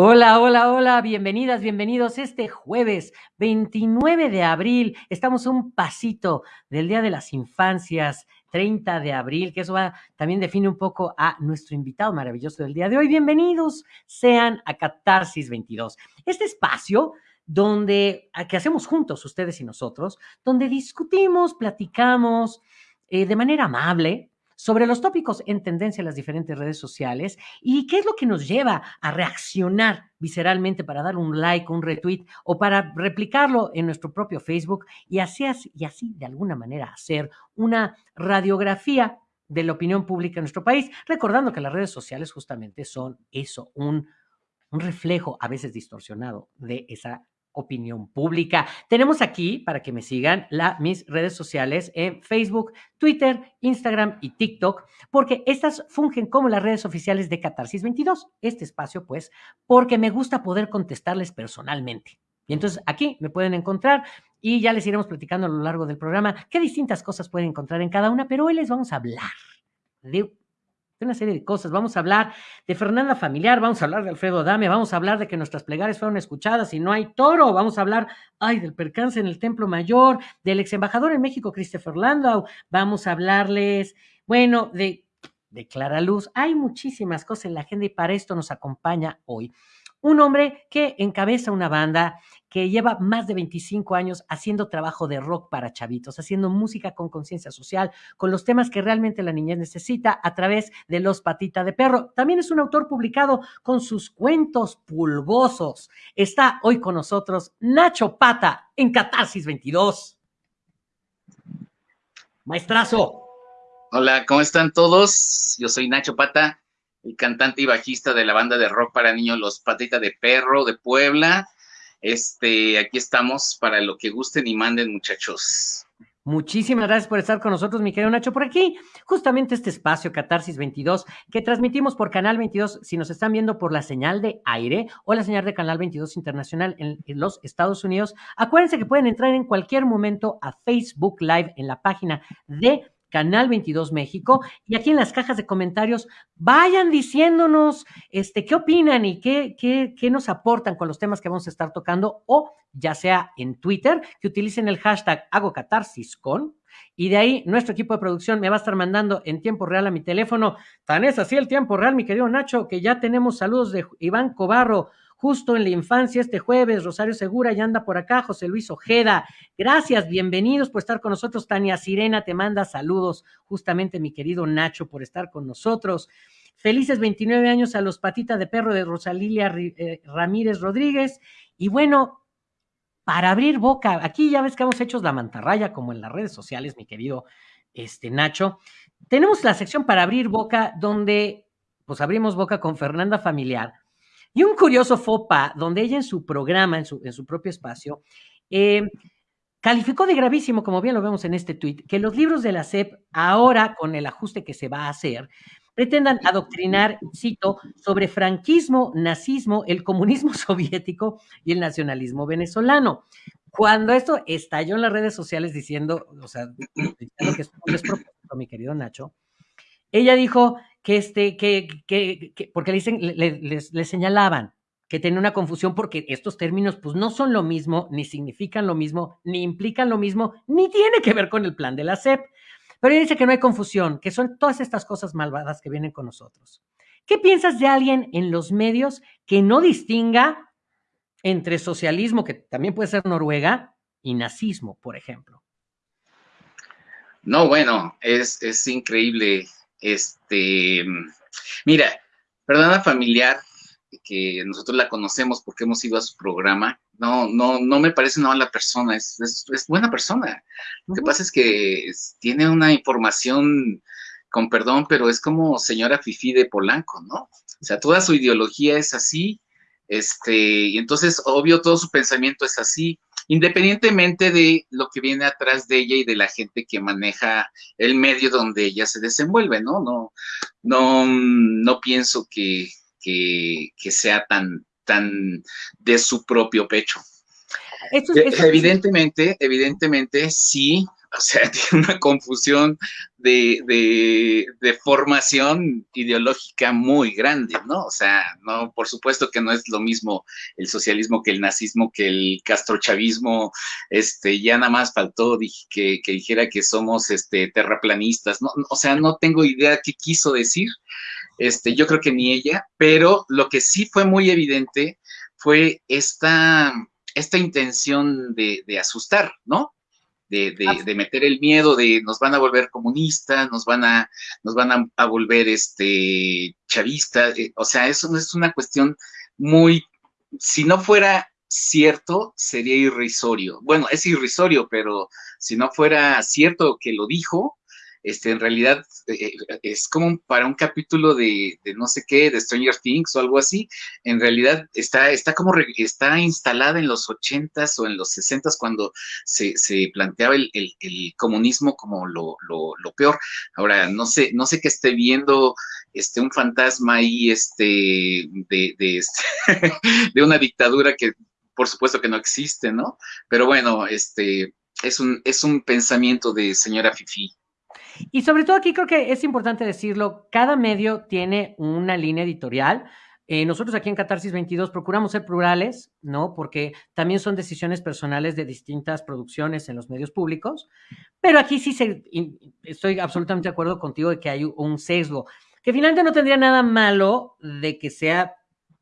Hola, hola, hola, bienvenidas, bienvenidos. Este jueves 29 de abril estamos un pasito del Día de las Infancias, 30 de abril, que eso también define un poco a nuestro invitado maravilloso del día de hoy. Bienvenidos sean a Catarsis 22. Este espacio donde, que hacemos juntos ustedes y nosotros, donde discutimos, platicamos eh, de manera amable, sobre los tópicos en tendencia en las diferentes redes sociales y qué es lo que nos lleva a reaccionar visceralmente para dar un like, un retweet o para replicarlo en nuestro propio Facebook y así, y así de alguna manera hacer una radiografía de la opinión pública en nuestro país, recordando que las redes sociales justamente son eso, un, un reflejo a veces distorsionado de esa opinión pública. Tenemos aquí, para que me sigan, la, mis redes sociales en Facebook, Twitter, Instagram y TikTok, porque estas fungen como las redes oficiales de Catarsis 22. Este espacio, pues, porque me gusta poder contestarles personalmente. Y entonces aquí me pueden encontrar y ya les iremos platicando a lo largo del programa qué distintas cosas pueden encontrar en cada una, pero hoy les vamos a hablar de una serie de cosas. Vamos a hablar de Fernanda Familiar, vamos a hablar de Alfredo Dame, vamos a hablar de que nuestras plegarias fueron escuchadas y no hay toro, vamos a hablar, ay, del percance en el Templo Mayor, del ex embajador en México, Christopher Landau, vamos a hablarles, bueno, de, de Clara Luz. Hay muchísimas cosas en la agenda y para esto nos acompaña hoy un hombre que encabeza una banda que lleva más de 25 años haciendo trabajo de rock para chavitos, haciendo música con conciencia social, con los temas que realmente la niñez necesita a través de Los Patita de Perro. También es un autor publicado con sus cuentos pulgosos. Está hoy con nosotros Nacho Pata en Catarsis 22. Maestrazo. Hola, ¿cómo están todos? Yo soy Nacho Pata, el cantante y bajista de la banda de rock para niños Los Patita de Perro de Puebla este, aquí estamos para lo que gusten y manden, muchachos. Muchísimas gracias por estar con nosotros, mi querido Nacho, por aquí. Justamente este espacio, Catarsis 22, que transmitimos por Canal 22, si nos están viendo por la señal de aire o la señal de Canal 22 Internacional en, en los Estados Unidos. Acuérdense que pueden entrar en cualquier momento a Facebook Live en la página de Canal 22 México, y aquí en las cajas de comentarios vayan diciéndonos este, qué opinan y qué, qué, qué, nos aportan con los temas que vamos a estar tocando, o ya sea en Twitter, que utilicen el hashtag hago con, y de ahí nuestro equipo de producción me va a estar mandando en tiempo real a mi teléfono. Tan es así el tiempo real, mi querido Nacho, que ya tenemos saludos de Iván Cobarro, justo en la infancia este jueves. Rosario Segura ya anda por acá, José Luis Ojeda. Gracias, bienvenidos por estar con nosotros. Tania Sirena te manda saludos, justamente mi querido Nacho, por estar con nosotros. Felices 29 años a los patitas de perro de Rosalilia eh, Ramírez Rodríguez. Y bueno, para abrir boca, aquí ya ves que hemos hecho la mantarraya como en las redes sociales, mi querido este, Nacho. Tenemos la sección para abrir boca donde pues abrimos boca con Fernanda Familiar y un curioso FOPA, donde ella en su programa, en su, en su propio espacio, eh, calificó de gravísimo, como bien lo vemos en este tuit, que los libros de la SEP, ahora con el ajuste que se va a hacer, pretendan adoctrinar, cito, sobre franquismo, nazismo, el comunismo soviético y el nacionalismo venezolano. Cuando esto estalló en las redes sociales diciendo, o sea, diciendo que es un despropósito, mi querido Nacho, ella dijo que este, que, que, que porque le, le, señalaban que tenía una confusión porque estos términos pues no son lo mismo, ni significan lo mismo, ni implican lo mismo, ni tiene que ver con el plan de la SEP. Pero ella dice que no hay confusión, que son todas estas cosas malvadas que vienen con nosotros. ¿Qué piensas de alguien en los medios que no distinga entre socialismo, que también puede ser Noruega, y nazismo, por ejemplo? No, bueno, es, es increíble este, mira, Perdona Familiar, que nosotros la conocemos porque hemos ido a su programa, no, no, no me parece una mala persona, es, es, buena persona. Lo que pasa es que tiene una información, con perdón, pero es como señora Fifi de Polanco, ¿no? O sea, toda su ideología es así, este, y entonces, obvio, todo su pensamiento es así, independientemente de lo que viene atrás de ella y de la gente que maneja el medio donde ella se desenvuelve, ¿no? No, no, no pienso que, que, sea tan, tan de su propio pecho. Evidentemente, evidentemente sí, o sea, tiene una confusión de, de, formación ideológica muy grande, ¿no? O sea, no, por supuesto que no es lo mismo el socialismo que el nazismo, que el castrochavismo, este, ya nada más faltó que, que dijera que somos este, terraplanistas, ¿no? O sea, no tengo idea qué quiso decir, este, yo creo que ni ella, pero lo que sí fue muy evidente fue esta, esta intención de, de asustar, ¿no? de, meter el miedo de nos van a volver comunistas, nos van a, nos van a, volver este chavistas, eh, o sea, eso es una cuestión muy, si no fuera cierto, sería irrisorio. Bueno, es irrisorio, pero si no fuera cierto que lo dijo, este, en realidad eh, es como para un capítulo de, no sé qué, de Stranger Things o algo así, en realidad está, está como, está instalada en los ochentas o en los sesentas cuando se, planteaba el, comunismo como lo, peor. Ahora, no sé, no sé qué esté viendo este, un fantasma ahí este, de, de, este, de una dictadura que por supuesto que no existe, ¿no? Pero bueno, este, es un, es un pensamiento de señora Fifi. Y sobre todo aquí creo que es importante decirlo, cada medio tiene una línea editorial. Eh, nosotros aquí en Catarsis 22 procuramos ser plurales, ¿no? Porque también son decisiones personales de distintas producciones en los medios públicos. Pero aquí sí se, estoy absolutamente de acuerdo contigo de que hay un sesgo, que finalmente no tendría nada malo de que sea,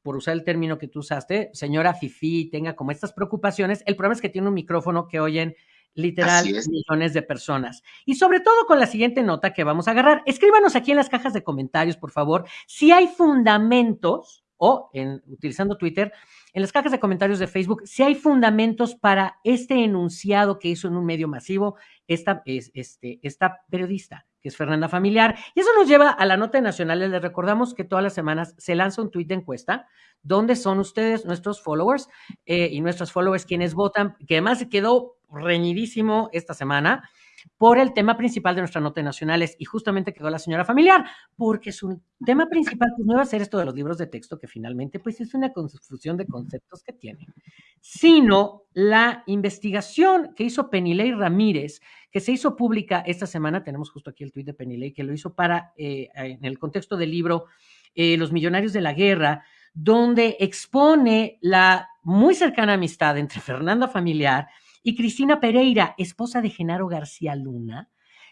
por usar el término que tú usaste, señora Fifi, tenga como estas preocupaciones. El problema es que tiene un micrófono que oyen literal millones de personas. Y sobre todo con la siguiente nota que vamos a agarrar. Escríbanos aquí en las cajas de comentarios, por favor, si hay fundamentos o en utilizando Twitter, en las cajas de comentarios de Facebook, si hay fundamentos para este enunciado que hizo en un medio masivo esta, este, esta periodista, que es Fernanda Familiar. Y eso nos lleva a la nota nacional. Les recordamos que todas las semanas se lanza un tuit de encuesta donde son ustedes, nuestros followers eh, y nuestros followers quienes votan, que además se quedó reñidísimo esta semana por el tema principal de nuestra nota nacionales y justamente quedó la señora familiar, porque su tema principal pues, no iba a ser esto de los libros de texto, que finalmente pues es una confusión de conceptos que tienen, sino la investigación que hizo Penilei Ramírez, que se hizo pública esta semana, tenemos justo aquí el tuit de Penilei, que lo hizo para, eh, en el contexto del libro eh, Los Millonarios de la Guerra, donde expone la muy cercana amistad entre Fernanda Familiar Cristina Pereira, esposa de Genaro García Luna,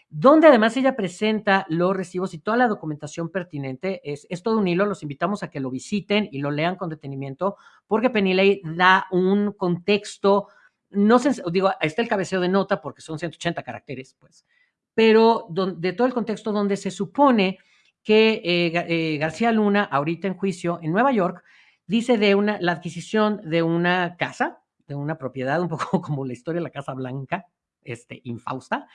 donde además ella presenta los recibos y toda la documentación pertinente. Es, es, todo un hilo, los invitamos a que lo visiten y lo lean con detenimiento, porque Penilei da un contexto, no sé, digo, está el cabeceo de nota porque son 180 caracteres, pues, pero de todo el contexto donde se supone que eh, eh, García Luna, ahorita en juicio en Nueva York, dice de una, la adquisición de una casa, de una propiedad, un poco como la historia de la Casa Blanca, este, infausta,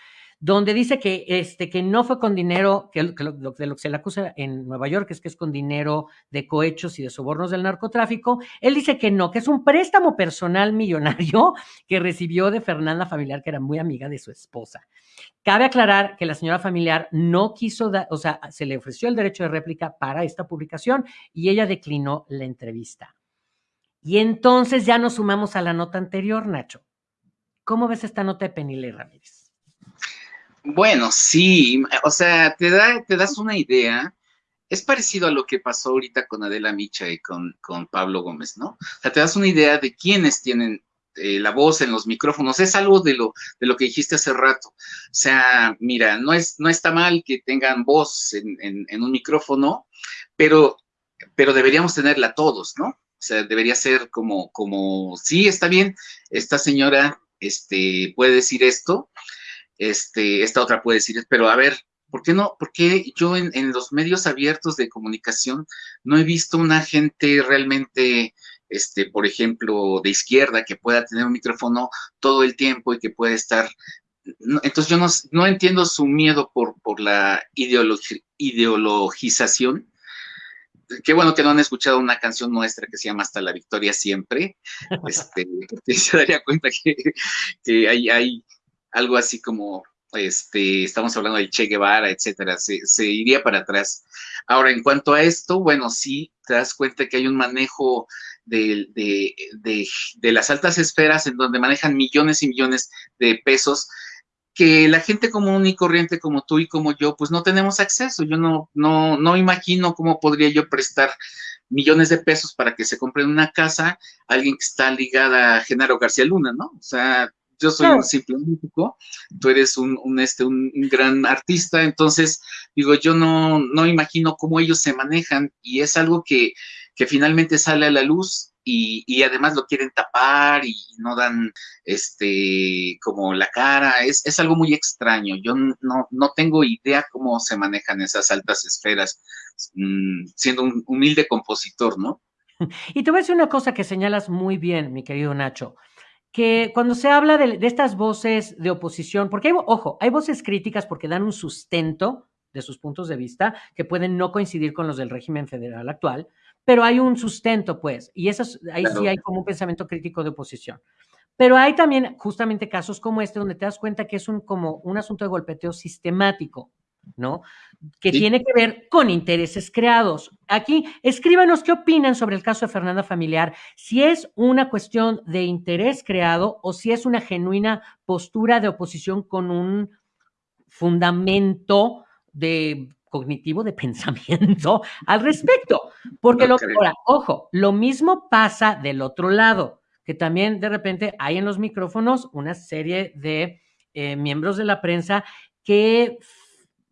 donde dice que, este, que no fue con dinero, que, de lo que se le acusa en Nueva York es que es con dinero de cohechos y de sobornos del narcotráfico. Él dice que no, que es un préstamo personal millonario que recibió de Fernanda Familiar, que era muy amiga de su esposa. Cabe aclarar que la señora familiar no quiso, dar, o sea, se le ofreció el derecho de réplica para esta publicación y ella declinó la entrevista. Y entonces ya nos sumamos a la nota anterior, Nacho. ¿Cómo ves esta nota de Penile Ramírez? Bueno, sí, o sea, te, da, te das una idea. Es parecido a lo que pasó ahorita con Adela Micha y con, con Pablo Gómez, ¿no? O sea, te das una idea de quiénes tienen eh, la voz en los micrófonos. Es algo de lo, de lo que dijiste hace rato. O sea, mira, no, es, no está mal que tengan voz en, en un micrófono, pero, pero deberíamos tenerla todos, ¿no? O sea, debería ser como, como, sí, está bien, esta señora este, puede decir esto, este, esta otra puede decir, pero a ver, ¿por qué no? ¿Por qué yo en, en los medios abiertos de comunicación no he visto una gente realmente, este, por ejemplo, de izquierda que pueda tener un micrófono todo el tiempo y que pueda estar entonces yo no, no, entiendo su miedo por, por la ideologización qué bueno que no han escuchado una canción nuestra que se llama Hasta la Victoria Siempre. Este, se daría cuenta que, hay, hay, algo así como, este, estamos hablando del Che Guevara, etcétera, se, se, iría para atrás. Ahora, en cuanto a esto, bueno, sí, te das cuenta que hay un manejo de, de, las altas esferas en donde manejan millones y millones de pesos que la gente común y corriente como tú y como yo, pues no tenemos acceso. Yo no, no, no imagino cómo podría yo prestar millones de pesos para que se compre una casa a alguien que está ligada a Genaro García Luna, ¿no? O sea, yo soy un simple músico, tú eres un, un, este, un, gran artista, entonces, digo, yo no, no imagino cómo ellos se manejan y es algo que, que finalmente sale a la luz y, además lo quieren tapar y no dan este como la cara, es, es algo muy extraño. Yo no, no, tengo idea cómo se manejan esas altas esferas, mmm, siendo un humilde compositor, ¿no? Y te voy a decir una cosa que señalas muy bien, mi querido Nacho que cuando se habla de, de, estas voces de oposición, porque hay, ojo, hay voces críticas porque dan un sustento de sus puntos de vista que pueden no coincidir con los del régimen federal actual, pero hay un sustento, pues, y eso, ahí claro. sí hay como un pensamiento crítico de oposición. Pero hay también justamente casos como este donde te das cuenta que es un, como un asunto de golpeteo sistemático, ¿no? Que sí. tiene que ver con intereses creados. Aquí, escríbanos qué opinan sobre el caso de Fernanda Familiar, si es una cuestión de interés creado o si es una genuina postura de oposición con un fundamento de cognitivo de pensamiento al respecto. Porque, no lo, ahora, ojo, lo mismo pasa del otro lado, que también de repente hay en los micrófonos una serie de eh, miembros de la prensa que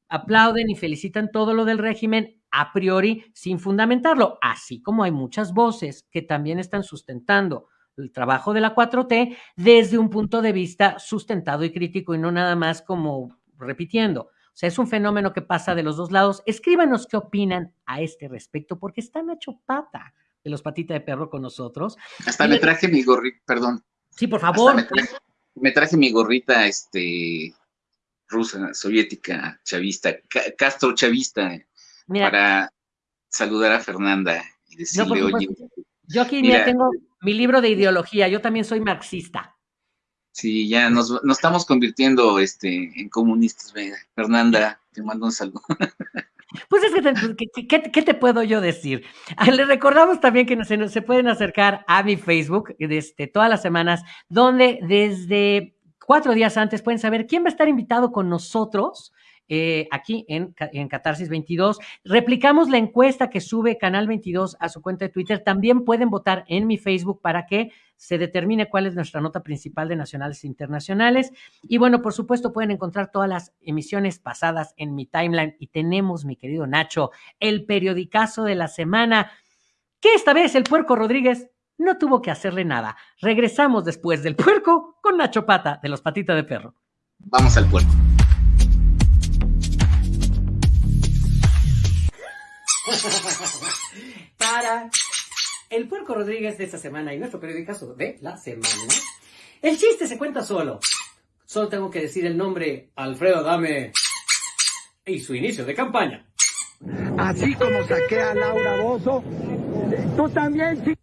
aplauden y felicitan todo lo del régimen a priori sin fundamentarlo, así como hay muchas voces que también están sustentando el trabajo de la 4T desde un punto de vista sustentado y crítico y no nada más como repitiendo. O sea, es un fenómeno que pasa de los dos lados. Escríbanos qué opinan a este respecto, porque está Nacho Pata de los Patitas de Perro con nosotros. Hasta y me traje mi gorrita, perdón. Sí, por favor. Me traje, me traje, mi gorrita este, rusa, soviética, chavista, Castro chavista, Mira, para saludar a Fernanda y decirle, no, oye. Yo aquí mira, ya tengo mi libro de ideología, yo también soy marxista. Sí, ya nos, nos, estamos convirtiendo este, en comunistas. Fernanda, te mando un saludo. Pues es que, te, ¿qué, te puedo yo decir? Le recordamos también que se, se pueden acercar a mi Facebook desde todas las semanas, donde desde cuatro días antes pueden saber quién va a estar invitado con nosotros eh, aquí en, en, Catarsis 22. Replicamos la encuesta que sube Canal 22 a su cuenta de Twitter. También pueden votar en mi Facebook para que se determine cuál es nuestra nota principal de nacionales e internacionales. Y bueno, por supuesto, pueden encontrar todas las emisiones pasadas en mi timeline. Y tenemos, mi querido Nacho, el periodicazo de la semana, que esta vez el puerco Rodríguez no tuvo que hacerle nada. Regresamos después del puerco con Nacho Pata de los Patitas de Perro. Vamos al puerco. Para el Puerco Rodríguez de esta semana y nuestro periodicazo de la semana, el chiste se cuenta solo. Solo tengo que decir el nombre Alfredo Dame y su inicio de campaña. Así como saqué a Laura Bozo, tú también, sí.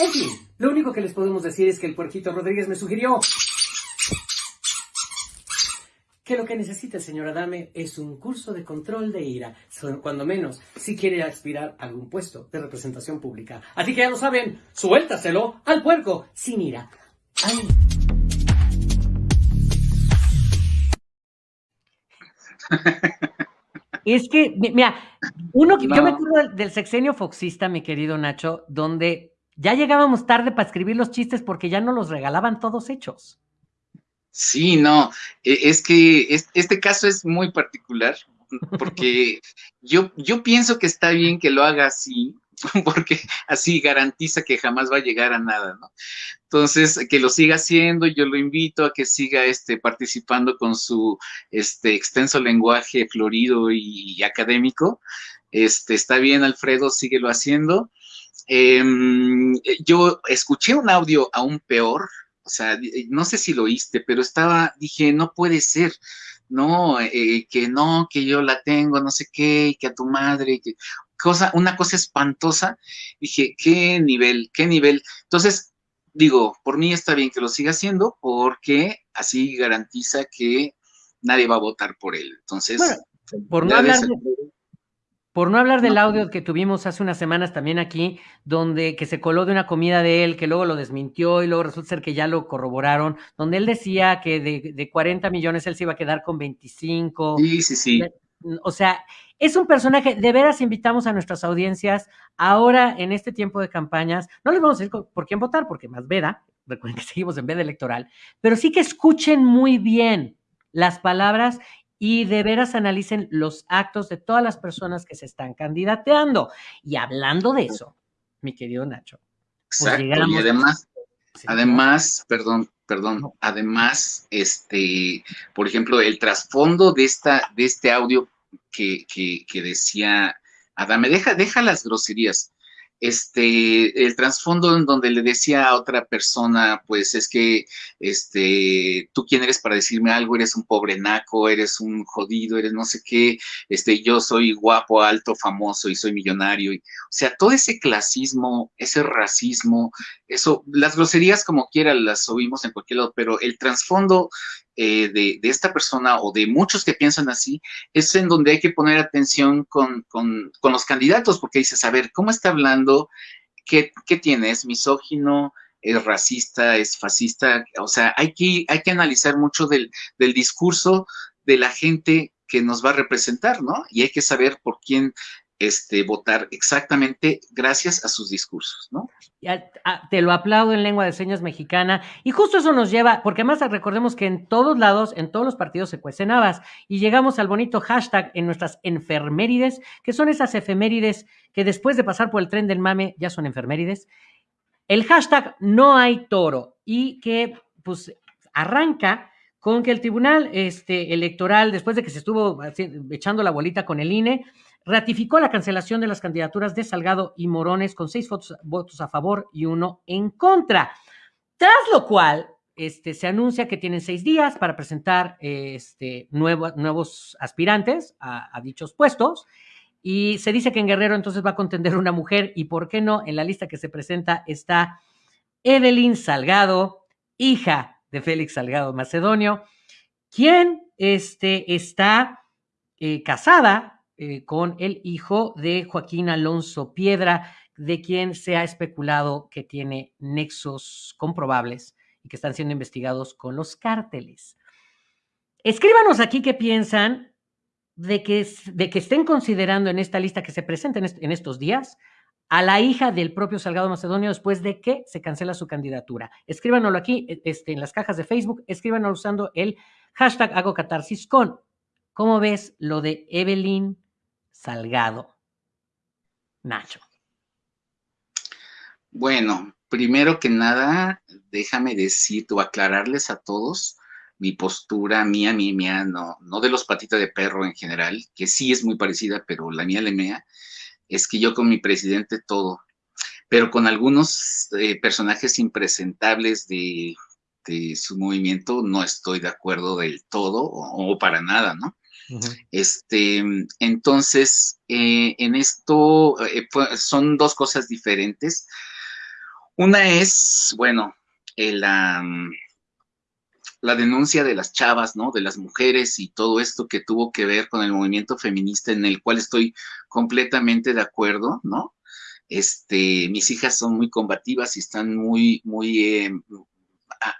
En fin, lo único que les podemos decir es que el puerquito Rodríguez me sugirió que lo que necesita el señor Adame es un curso de control de ira, cuando menos si quiere aspirar a algún puesto de representación pública. Así que ya lo saben, suéltaselo al puerco sin ira. ¡Ay! Es que, mira, uno, no. yo me acuerdo del, del sexenio foxista, mi querido Nacho, donde ya llegábamos tarde para escribir los chistes porque ya no los regalaban todos hechos. Sí, no, e, es que este caso es muy particular porque yo, yo pienso que está bien que lo haga así, porque así garantiza que jamás va a llegar a nada, ¿no? Entonces, que lo siga haciendo, yo lo invito a que siga este, participando con su este, extenso lenguaje florido y, y académico. Este, está bien, Alfredo, síguelo haciendo. Eh, yo escuché un audio aún peor, o sea, no sé si lo oíste, pero estaba, dije, no puede ser, no, eh, que no, que yo la tengo, no sé qué, que a tu madre, que cosa, una cosa espantosa. Dije, qué nivel, qué nivel. Entonces, digo, por mí está bien que lo siga haciendo, porque así garantiza que nadie va a votar por él. Entonces, bueno, por no hablar de, Por no hablar del audio que tuvimos hace unas semanas también aquí, donde que se coló de una comida de él, que luego lo desmintió y luego resulta ser que ya lo corroboraron, donde él decía que de, de 40 millones él se iba a quedar con 25. Sí, sí, sí. O sea, es un personaje, de veras invitamos a nuestras audiencias ahora en este tiempo de campañas, no les vamos a decir por quién votar, porque más veda, recuerden que seguimos en veda electoral, pero sí que escuchen muy bien las palabras y de veras analicen los actos de todas las personas que se están candidateando. Y hablando de eso, mi querido Nacho. Pues Exacto, y además, además, perdón, perdón, además, este, por ejemplo, el trasfondo de esta, de este audio que, que, que decía Adame, deja, deja las groserías este, el trasfondo en donde le decía a otra persona, pues es que, este, tú quién eres para decirme algo, eres un pobre naco, eres un jodido, eres no sé qué, este, yo soy guapo, alto, famoso y soy millonario. Y, o sea, todo ese clasismo, ese racismo, eso, las groserías como quiera las oímos en cualquier lado, pero el trasfondo eh, de, esta persona o de muchos que piensan así, es en donde hay que poner atención con, los candidatos, porque dices, a ver, ¿cómo está hablando? ¿Qué, tiene? ¿Es misógino? ¿Es racista? ¿Es fascista? O sea, hay que, hay que analizar mucho del, del discurso de la gente que nos va a representar, ¿no? Y hay que saber por quién este, votar exactamente gracias a sus discursos, ¿no? te lo aplaudo en lengua de señas mexicana y justo eso nos lleva, porque además recordemos que en todos lados, en todos los partidos se cuecen habas y llegamos al bonito hashtag en nuestras enfermérides, que son esas efemérides que después de pasar por el tren del mame ya son enfermérides. El hashtag no hay toro y que pues arranca con que el Tribunal este, Electoral, después de que se estuvo echando la bolita con el INE, ratificó la cancelación de las candidaturas de Salgado y Morones con seis votos, a favor y uno en contra. Tras lo cual, este, se anuncia que tienen seis días para presentar este, nuevos aspirantes a, a, dichos puestos. Y se dice que en Guerrero entonces va a contender una mujer y, ¿por qué no? En la lista que se presenta está Evelyn Salgado, hija de Félix Salgado Macedonio, quien este, está eh, casada eh, con el hijo de Joaquín Alonso Piedra, de quien se ha especulado que tiene nexos comprobables y que están siendo investigados con los cárteles. Escríbanos aquí qué piensan de que, de que estén considerando en esta lista que se presenta en, estos días a la hija del propio Salgado Macedonio después de que se cancela su candidatura. Escríbanoslo aquí e, este, en las cajas de Facebook, escríbanoslo usando el hashtag hago. ¿Cómo ves lo de Evelyn Salgado. Nacho. Bueno, primero que nada, déjame decir o aclararles a todos mi postura mía, mía, mía, no, no de los patitas de perro en general, que sí es muy parecida, pero la mía, la mía, es que yo con mi presidente todo, pero con algunos eh, personajes impresentables de, su movimiento no estoy de acuerdo del todo o para nada, ¿no? Este, entonces, eh, en esto eh, son dos cosas diferentes. Una es, bueno, eh, la, la denuncia de las chavas, ¿no? De las mujeres y todo esto que tuvo que ver con el movimiento feminista en el cual estoy completamente de acuerdo, ¿no? Este, mis hijas son muy combativas y están muy, muy,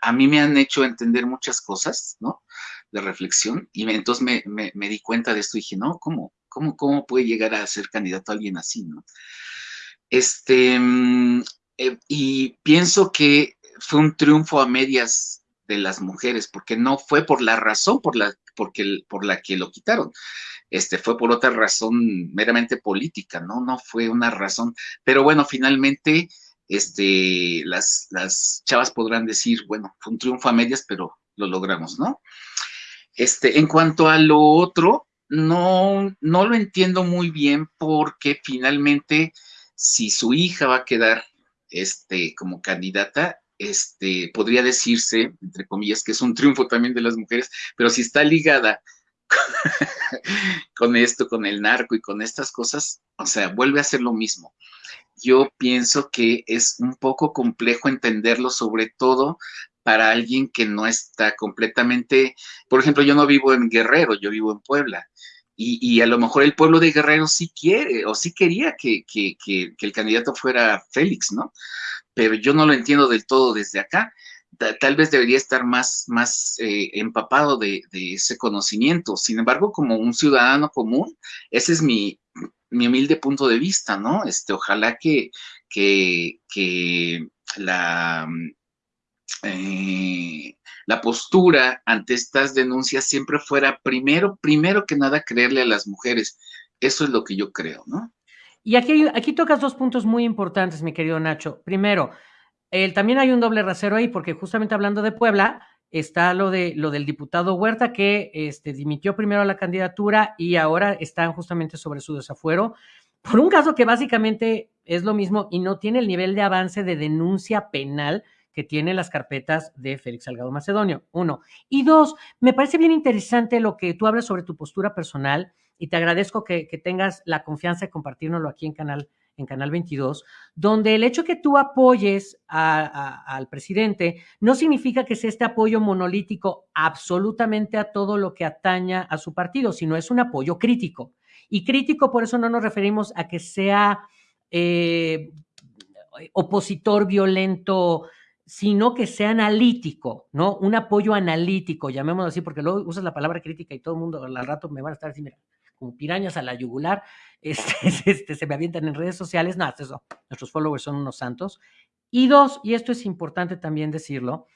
a, mí me han hecho entender muchas cosas, ¿no? De reflexión y entonces me, me, di cuenta de esto y dije, no, ¿cómo, cómo, cómo puede llegar a ser candidato a alguien así, no? Este, mm, eh, y pienso que fue un triunfo a medias de las mujeres, porque no fue por la razón por la, porque, por la que lo quitaron, este, fue por otra razón meramente política, ¿no? No fue una razón, pero bueno, finalmente, este, las, las chavas podrán decir, bueno, fue un triunfo a medias, pero lo logramos, ¿no? Este, en cuanto a lo otro, no, no lo entiendo muy bien porque finalmente, si su hija va a quedar este, como candidata, este, podría decirse, entre comillas, que es un triunfo también de las mujeres, pero si está ligada con esto, con el narco y con estas cosas, o sea, vuelve a ser lo mismo. Yo pienso que es un poco complejo entenderlo, sobre todo para alguien que no está completamente, por ejemplo, yo no vivo en Guerrero, yo vivo en Puebla. y, a lo mejor el pueblo de Guerrero sí quiere o sí quería que, el candidato fuera Félix, ¿no? Pero yo no lo entiendo del todo desde acá. Tal vez debería estar más, más eh, empapado de, ese conocimiento. Sin embargo, como un ciudadano común, ese es mi, humilde punto de vista, ¿no? Este, ojalá que, que, la, eh, la postura ante estas denuncias siempre fuera primero, primero que nada creerle a las mujeres. Eso es lo que yo creo, ¿no? Y aquí, aquí tocas dos puntos muy importantes, mi querido Nacho. Primero, también hay un doble rasero ahí, porque justamente hablando de Puebla, está lo, de, lo del diputado Huerta, que este, dimitió primero la candidatura y ahora están justamente sobre su desafuero, por un caso que básicamente es lo mismo y no tiene el nivel de avance de denuncia penal que tiene las carpetas de Félix Salgado Macedonio, uno. Y dos, me parece bien interesante lo que tú hablas sobre tu postura personal y te agradezco que, tengas la confianza de compartirnoslo aquí en Canal, en Canal 22, donde el hecho que tú apoyes al presidente no significa que sea este apoyo monolítico absolutamente a todo lo que ataña a su partido, sino es un apoyo crítico. Y crítico, por eso no nos referimos a que sea eh, opositor violento sino que sea analítico, ¿no? Un apoyo analítico, llamémoslo así, porque luego usas la palabra crítica y todo el mundo al rato me van a estar así, mira, como pirañas a la yugular, este, este, se me avientan en redes sociales, no, eso, nuestros followers son unos santos. Y dos, y esto es importante también decirlo,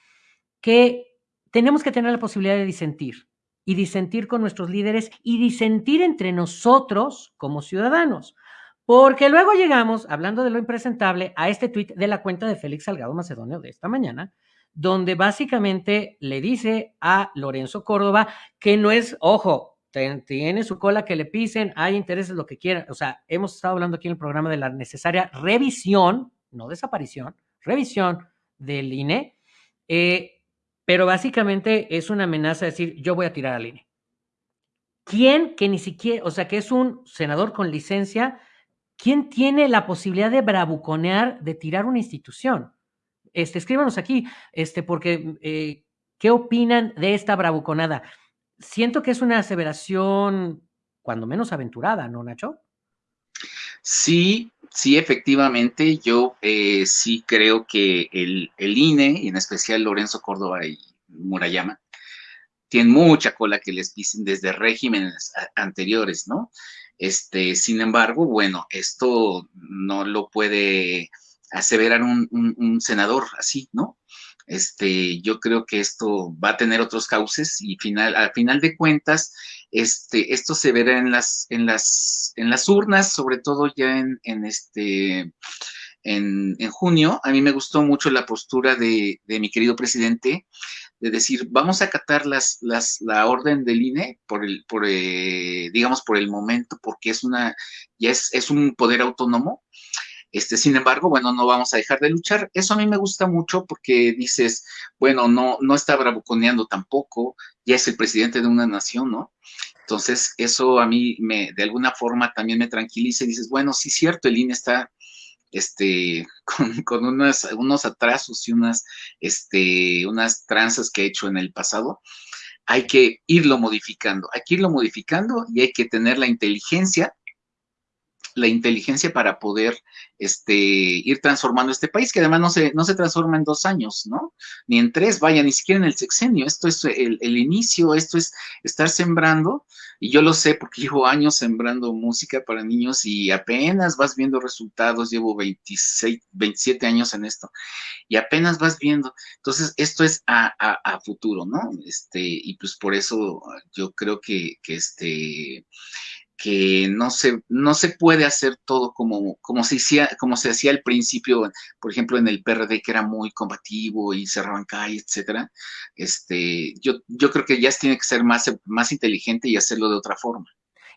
que tenemos que tener la posibilidad de disentir y disentir con nuestros líderes y disentir entre nosotros como ciudadanos. Porque luego llegamos, hablando de lo impresentable, a este tuit de la cuenta de Félix Salgado Macedonio de esta mañana, donde básicamente le dice a Lorenzo Córdoba que no es, ojo, tiene su cola que le pisen, hay intereses, lo que quieran. O sea, hemos estado hablando aquí en el programa de la necesaria revisión, no desaparición, revisión del INE, eh, pero básicamente es una amenaza de decir, yo voy a tirar al INE. ¿Quién que ni siquiera, o sea, que es un senador con licencia, ¿Quién tiene la posibilidad de bravuconear, de tirar una institución? Este, escríbanos aquí, este, porque eh, ¿qué opinan de esta bravuconada? Siento que es una aseveración, cuando menos aventurada, ¿no, Nacho? Sí, sí, efectivamente, yo eh, sí creo que el, el, INE, y en especial Lorenzo Córdoba y Murayama, tienen mucha cola que les pisen desde regímenes anteriores, ¿no? Este, sin embargo, bueno, esto no lo puede aseverar un, senador así, ¿no? Este, yo creo que esto va a tener otros cauces y final, al final de cuentas, este, esto se verá en las, en las, en las urnas, sobre todo ya en, en este, en, junio. A mí me gustó mucho la postura de, mi querido presidente de decir, vamos a acatar las, las, la orden del INE por el, por, eh, digamos, por el momento, porque es una, ya es, es un poder autónomo. Este, sin embargo, bueno, no vamos a dejar de luchar. Eso a mí me gusta mucho porque dices, bueno, no, no está bravuconeando tampoco, ya es el presidente de una nación, ¿no? Entonces, eso a mí me, de alguna forma también me tranquiliza y dices, bueno, sí, cierto, el INE está este, con, unos atrasos y unas, este, unas tranzas que he hecho en el pasado, hay que irlo modificando, hay que irlo modificando y hay que tener la inteligencia la inteligencia para poder este, ir transformando este país, que además no se, no se transforma en dos años, ¿no? Ni en tres, vaya, ni siquiera en el sexenio. Esto es el, el inicio, esto es estar sembrando, y yo lo sé porque llevo años sembrando música para niños y apenas vas viendo resultados, llevo 26, 27 años en esto, y apenas vas viendo. Entonces, esto es a, a, futuro, ¿no? Este, y pues por eso yo creo que este que no se, no se puede hacer todo como, como, se hacía, como se hacía al principio, por ejemplo, en el PRD, que era muy combativo y cerraban calles, etcétera. Este, yo, yo creo que ya tiene que ser más, más inteligente y hacerlo de otra forma.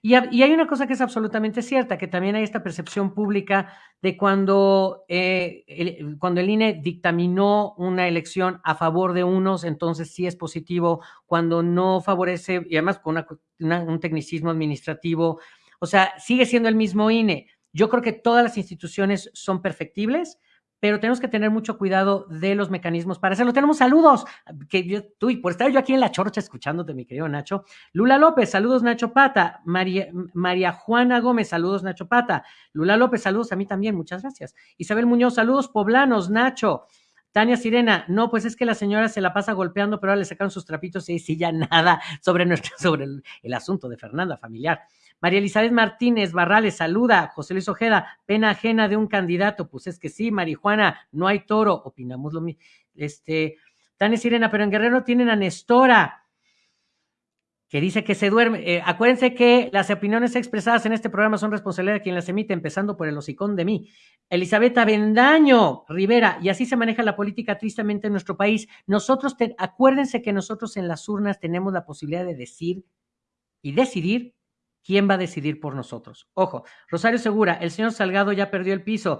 Y, hay una cosa que es absolutamente cierta, que también hay esta percepción pública de cuando, eh, el, cuando el INE dictaminó una elección a favor de unos, entonces sí es positivo, cuando no favorece, y además con un tecnicismo administrativo, o sea, sigue siendo el mismo INE. Yo creo que todas las instituciones son perfectibles, pero tenemos que tener mucho cuidado de los mecanismos para hacerlo. Tenemos saludos, que yo, tú, y por estar yo aquí en la chorcha escuchándote, mi querido Nacho. Lula López, saludos Nacho Pata. María, María Juana Gómez, saludos Nacho Pata. Lula López, saludos a mí también, muchas gracias. Isabel Muñoz, saludos poblanos, Nacho. Tania Sirena, no, pues es que la señora se la pasa golpeando, pero ahora le sacaron sus trapitos y sí, ya nada sobre, nuestro, sobre el, el asunto de Fernanda familiar. María Elizabeth Martínez Barrales, saluda. José Luis Ojeda, pena ajena de un candidato. Pues es que sí, marihuana, no hay toro. Opinamos lo mismo. Este, Tania Sirena, pero en Guerrero tienen a Nestora que dice que se duerme. Eh, acuérdense que las opiniones expresadas en este programa son responsabilidad de quien las emite, empezando por el hocicón de mí. Elizabeth Avendaño Rivera, y así se maneja la política tristemente en nuestro país. Nosotros, acuérdense que nosotros en las urnas tenemos la posibilidad de decir y decidir quién va a decidir por nosotros. Ojo, Rosario Segura, el señor Salgado ya perdió el piso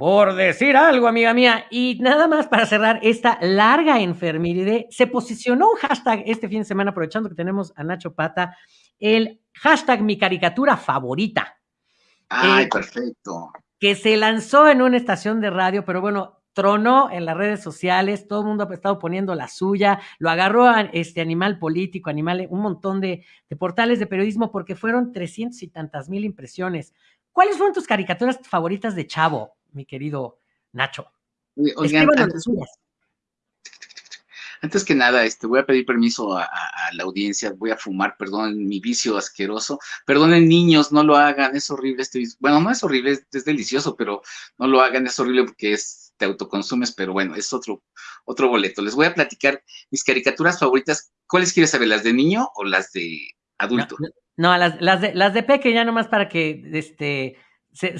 por decir algo, amiga mía. Y nada más para cerrar esta larga enfermedad, se posicionó un hashtag este fin de semana, aprovechando que tenemos a Nacho Pata, el hashtag mi caricatura favorita. Ay, eh, perfecto. Que se lanzó en una estación de radio, pero bueno, tronó en las redes sociales, todo el mundo ha estado poniendo la suya, lo agarró a este animal político, animal, un montón de, de portales de periodismo, porque fueron trescientos y tantas mil impresiones. ¿Cuáles fueron tus caricaturas favoritas de Chavo? mi querido Nacho. Oigan, antes, que nada, este, voy a pedir permiso a, la audiencia, voy a fumar, perdón, mi vicio asqueroso. Perdonen niños, no lo hagan, es horrible este Bueno, no es horrible, es, delicioso, pero no lo hagan, es horrible porque es, te autoconsumes, pero bueno, es otro, otro boleto. Les voy a platicar mis caricaturas favoritas. ¿Cuáles quieres saber, las de niño o las de adulto? No, las, las, de, las de peque ya nomás para que, este,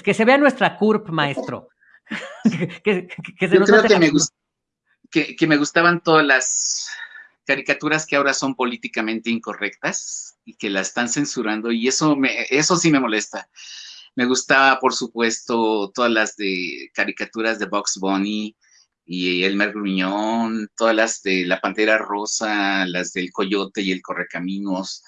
que se vea nuestra CURP, maestro. que, Yo creo que me, que, me gustaban todas las caricaturas que ahora son políticamente incorrectas y que la están censurando y eso, me, eso sí me molesta. Me gustaba, por supuesto, todas las de caricaturas de Box Bunny y Elmer Gruñón, todas las de La Pantera Rosa, las del Coyote y el Correcaminos,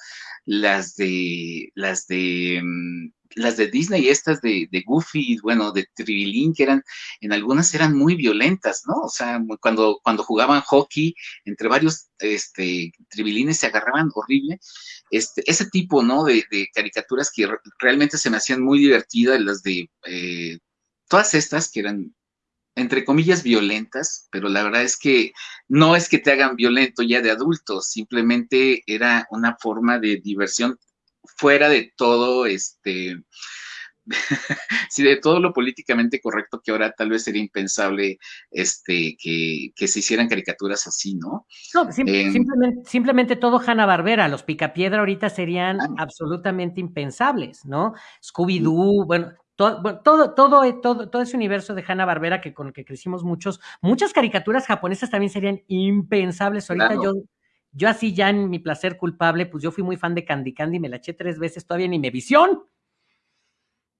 las de las de mm, las de Disney, estas de, de Goofy, bueno, de Tribilín, que eran, en algunas eran muy violentas, ¿no? O sea, cuando, cuando jugaban hockey, entre varios este, Tribilines se agarraban horrible. Este, ese tipo, ¿no? De, caricaturas que realmente se me hacían muy divertidas, las de eh, todas estas que eran entre comillas, violentas, pero la verdad es que no es que te hagan violento ya de adultos, simplemente era una forma de diversión fuera de todo, este, sí, de todo lo políticamente correcto que ahora tal vez sería impensable este, que, se hicieran caricaturas así, ¿no? No, em, simplemente, simplemente, todo Hanna Barbera, los Picapiedra ahorita serían absolutamente impensables, ¿no? Scooby-Doo, bueno, todo, todo, todo, todo, todo ese universo de Hanna Barbera que con el que crecimos muchos, muchas caricaturas japonesas también serían impensables. Ahorita yo yo así ya en mi placer culpable, pues yo fui muy fan de Candy Candy, me la eché tres veces todavía ni me visión.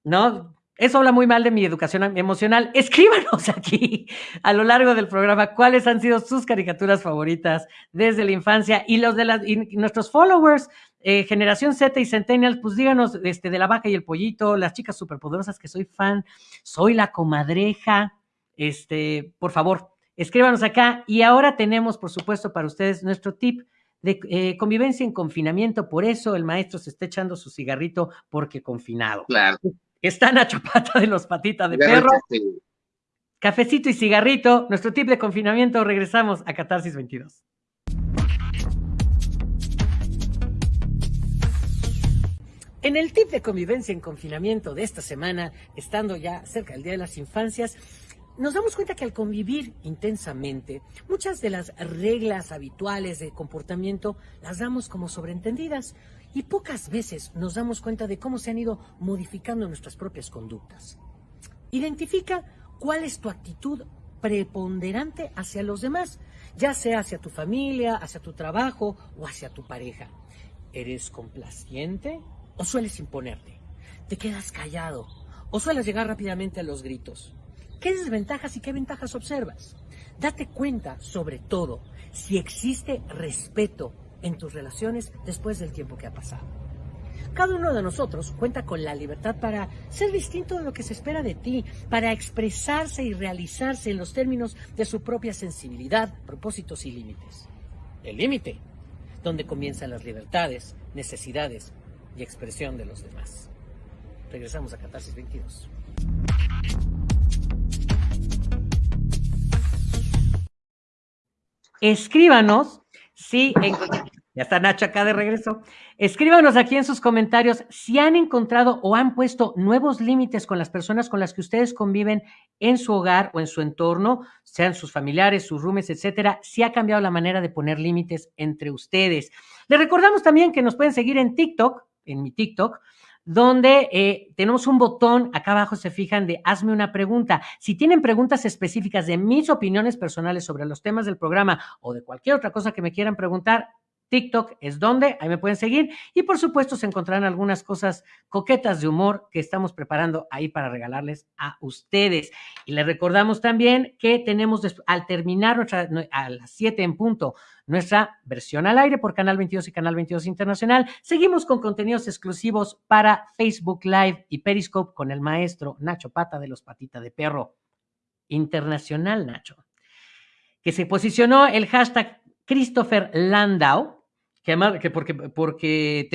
¿No? Eso habla muy mal de mi educación emocional. Escríbanos aquí a lo largo del programa cuáles han sido sus caricaturas favoritas desde la infancia y los de las, nuestros followers, eh, generación Z y Centennials, pues díganos este, de la vaca y el pollito, las chicas superpoderosas que soy fan, soy la comadreja, este, por favor, Escríbanos acá y ahora tenemos, por supuesto, para ustedes nuestro tip de eh, convivencia en confinamiento. Por eso el maestro se está echando su cigarrito porque confinado. Claro. Está Nacho Pata de los patitas de perro. Cafecito y cigarrito. Nuestro tip de confinamiento. Regresamos a Catarsis 22. En el tip de convivencia en confinamiento de esta semana, estando ya cerca del Día de las Infancias, nos damos cuenta que al convivir intensamente, muchas de las reglas habituales de comportamiento las damos como sobreentendidas y pocas veces nos damos cuenta de cómo se han ido modificando nuestras propias conductas. Identifica cuál es tu actitud preponderante hacia los demás, ya sea hacia tu familia, hacia tu trabajo o hacia tu pareja. ¿Eres complaciente o sueles imponerte? ¿Te quedas callado o sueles llegar rápidamente a los gritos? ¿Qué desventajas y qué ventajas observas? Date cuenta, sobre todo, si existe respeto en tus relaciones después del tiempo que ha pasado. Cada uno de nosotros cuenta con la libertad para ser distinto de lo que se espera de ti, para expresarse y realizarse en los términos de su propia sensibilidad, propósitos y límites. El límite, donde comienzan las libertades, necesidades y expresión de los demás. Regresamos a Catarsis 22. Escríbanos si ya está Nacho acá de regreso. Escríbanos aquí en sus comentarios si han encontrado o han puesto nuevos límites con las personas con las que ustedes conviven en su hogar o en su entorno, sean sus familiares, sus roomies, etcétera. Si ha cambiado la manera de poner límites entre ustedes. Les recordamos también que nos pueden seguir en TikTok, en mi TikTok, donde eh, tenemos un botón, acá abajo se fijan de hazme una pregunta. Si tienen preguntas específicas de mis opiniones personales sobre los temas del programa o de cualquier otra cosa que me quieran preguntar, TikTok es donde, ahí me pueden seguir. Y por supuesto se encontrarán algunas cosas coquetas de humor que estamos preparando ahí para regalarles a ustedes. Y les recordamos también que tenemos al terminar nuestra, a las 7 en punto nuestra versión al aire por Canal 22 y Canal 22 Internacional. Seguimos con contenidos exclusivos para Facebook Live y Periscope con el maestro Nacho Pata de los Patita de Perro. Internacional, Nacho. Que se posicionó el hashtag Christopher Landau que, porque, porque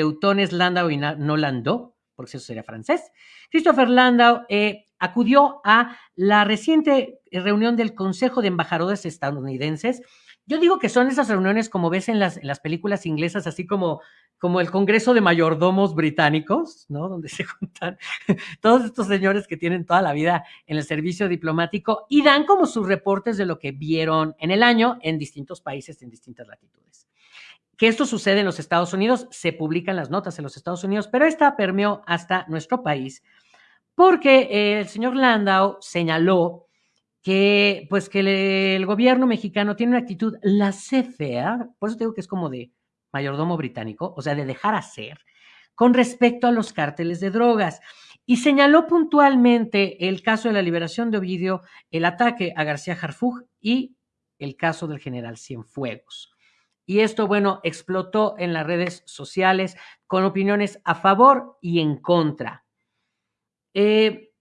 Landau y no Landau, porque eso sería francés. Christopher Landau eh, acudió a la reciente reunión del Consejo de Embajadores Estadounidenses. Yo digo que son esas reuniones como ves en las, en las películas inglesas, así como, como el Congreso de Mayordomos Británicos, ¿no? Donde se juntan todos estos señores que tienen toda la vida en el servicio diplomático y dan como sus reportes de lo que vieron en el año en distintos países, en distintas latitudes que esto sucede en los Estados Unidos, se publican las notas en los Estados Unidos, pero esta permeó hasta nuestro país, porque el señor Landau señaló que, pues, que el gobierno mexicano tiene una actitud la fea, por eso digo que es como de mayordomo británico, o sea, de dejar hacer, con respecto a los cárteles de drogas. Y señaló puntualmente el caso de la liberación de Ovidio, el ataque a García Harfuch y el caso del general Cienfuegos. Y esto, bueno, explotó en las redes sociales con opiniones a favor y en contra. Eh,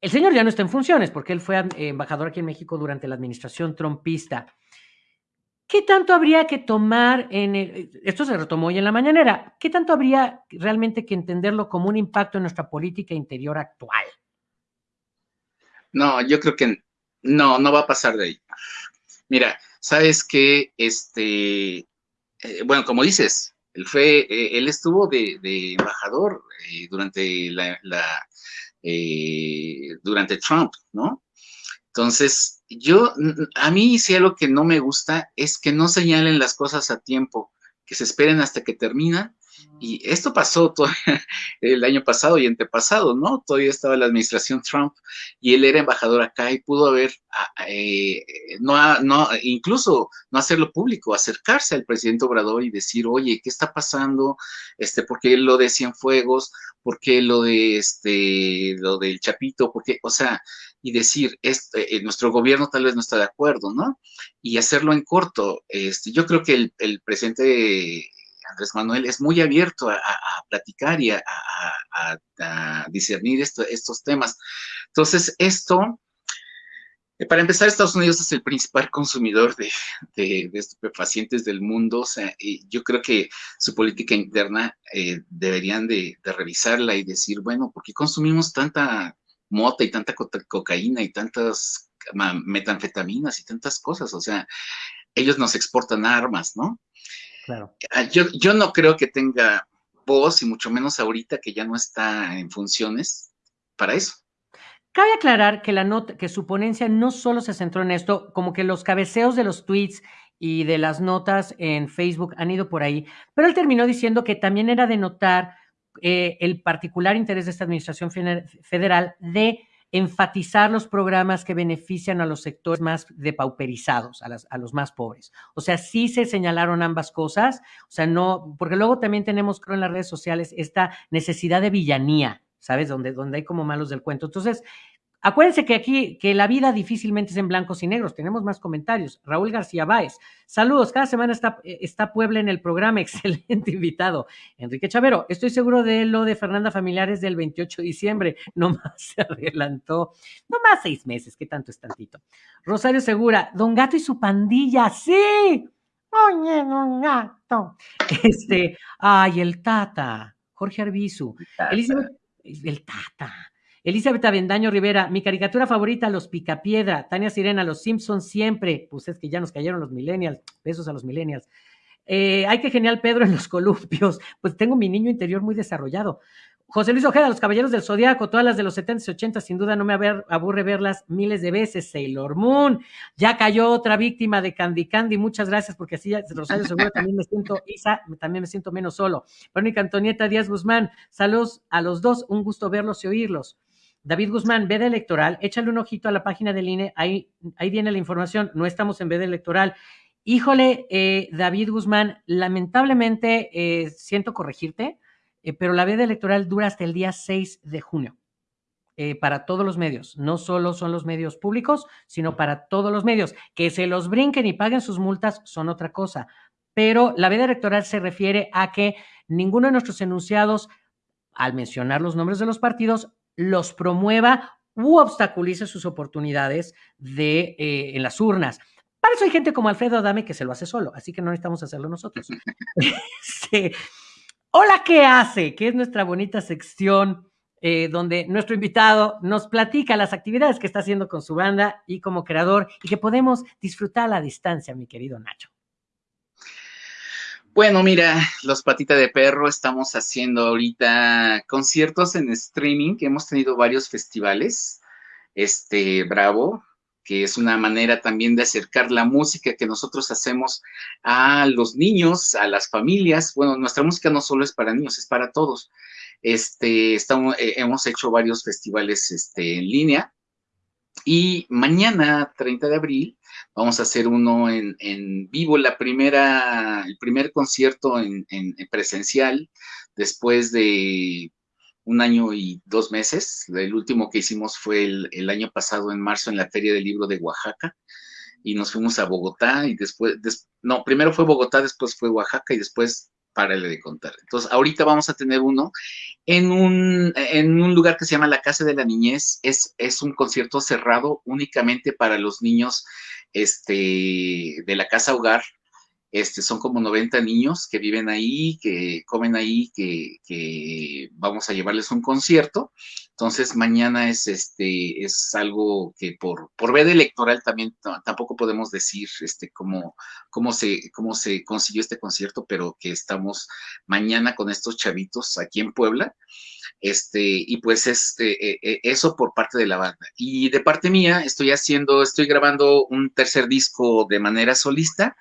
el señor ya no está en funciones porque él fue embajador aquí en México durante la administración trompista. ¿Qué tanto habría que tomar en esto se retomó hoy en la mañanera, qué tanto habría realmente que entenderlo como un impacto en nuestra política interior actual? No, yo creo que no, no va a pasar de ahí. Mira, sabes que, este, eh, bueno, como dices, él fue, eh, él estuvo de, embajador eh, durante la, durante Trump, ¿no? Entonces, yo, a mí sí algo que no me gusta es que no señalen las cosas a tiempo, que se esperen hasta que terminan y esto pasó todo el año pasado y antepasado, ¿no? Todavía estaba la administración Trump y él era embajador acá y pudo haber, eh, no, no, incluso no hacerlo público, acercarse al presidente Obrador y decir, oye, ¿qué está pasando? Este, ¿Por qué lo de Cienfuegos? ¿Por qué lo de este, lo del Chapito? ¿Por qué? O sea, y decir, este, nuestro gobierno tal vez no está de acuerdo, ¿no? Y hacerlo en corto. Este, yo creo que el, el presidente Andrés Manuel es muy abierto a, platicar y a, discernir estos temas. Entonces, esto, eh, para empezar, Estados Unidos es el principal consumidor de, de, estupefacientes del mundo. O sea, yo creo que su política interna eh, deberían de, revisarla y decir, bueno, ¿por qué consumimos tanta mota y tanta cocaína y tantas metanfetaminas y tantas cosas? O sea, ellos nos exportan armas, ¿no? Ah, yo, yo no creo que tenga voz, y mucho menos ahorita que ya no está en funciones, para eso. Cabe aclarar que la nota, que su ponencia no solo se centró en esto, como que los cabeceos de los tweets y de las notas en Facebook han ido por ahí, pero él terminó diciendo que también era de notar eh, el particular interés de esta administración federal de enfatizar los programas que benefician a los sectores más depauperizados, a, los más pobres. O sea, sí se señalaron ambas cosas, o sea, no, porque luego también tenemos, creo, en las redes sociales esta necesidad de villanía, ¿sabes? Donde, donde hay como malos del cuento. Entonces, Acuérdense que aquí, que la vida difícilmente es en blancos y negros. Tenemos más comentarios. Raúl García Báez. Saludos. Cada semana está, está Puebla en el programa. Excelente invitado. Enrique Chavero. Estoy seguro de lo de Fernanda Familiares del 28 de diciembre. No más se adelantó. No más seis meses. ¿Qué tanto es tantito? Rosario Segura. Don Gato y su pandilla. Sí. Oye, don Gato. Este. Ay, el Tata. Jorge Arbizu. Elizabeth. El Tata. Elizabeth Avendaño Rivera, mi caricatura favorita, Los Picapiedra. Tania Sirena, Los Simpsons siempre. Pues es que ya nos cayeron los millennials. Besos a los millennials. Eh, ay, qué genial Pedro en los columpios. Pues tengo mi niño interior muy desarrollado. José Luis Ojeda, Los Caballeros del Zodiaco, todas las de los 70 y 80, sin duda no me aburre verlas miles de veces. Sailor Moon, ya cayó otra víctima de Candy Candy, muchas gracias, porque así, Rosario Seguro, también me siento, Isa, también me siento menos solo. Verónica Antonieta Díaz Guzmán, saludos a los dos, un gusto verlos y oírlos. David Guzmán, veda electoral, échale un ojito a la página del INE, ahí, ahí viene la información, no estamos en veda electoral. Híjole, eh, David Guzmán, lamentablemente eh, siento corregirte, eh, pero la veda electoral dura hasta el día 6 de junio. para todos los medios, no solo son los medios públicos, sino para todos los medios. Que se los brinquen y paguen sus multas son otra cosa. Pero la veda electoral se refiere a que ninguno de nuestros enunciados, al mencionar los nombres de los partidos, los promueva u obstaculice sus oportunidades de, eh, en las urnas. Para eso hay gente como Alfredo Adame que se lo hace solo, así que no necesitamos hacerlo nosotros. Hola, ¿qué hace? Que es nuestra bonita sección eh, donde nuestro invitado nos platica las actividades que está haciendo con su banda y como creador y que podemos disfrutar a la distancia, mi querido Nacho. Bueno, mira, los patitas de perro estamos haciendo ahorita conciertos en streaming, hemos tenido varios festivales. Este, Bravo, que es una manera también de acercar la música que nosotros hacemos a los niños, a las familias. Bueno, nuestra música no solo es para niños, es para todos. Este, estamos, eh, hemos hecho varios festivales este, en línea. Y mañana, 30 de abril, Vamos a hacer uno en, vivo, la primera, el primer concierto en, presencial después de un año y dos meses. El último que hicimos fue el, año pasado, en marzo, en la Feria del Libro de Oaxaca. Y nos fuimos a Bogotá y después, no, primero fue Bogotá, después fue Oaxaca y después párale de contar. Entonces, ahorita vamos a tener uno en un, en un lugar que se llama la Casa de la Niñez. Es, es un concierto cerrado únicamente para los niños este, de la casa hogar. Este, son como 90 niños que viven ahí, que comen ahí, que, que vamos a llevarles un concierto. Entonces, mañana es, este, es algo que por, por veda electoral también tampoco podemos decir este, cómo, cómo, se, cómo se consiguió este concierto, pero que estamos mañana con estos chavitos aquí en Puebla. Este, y pues este, e, e, eso por parte de la banda. Y de parte mía, estoy haciendo, estoy grabando un tercer disco de manera solista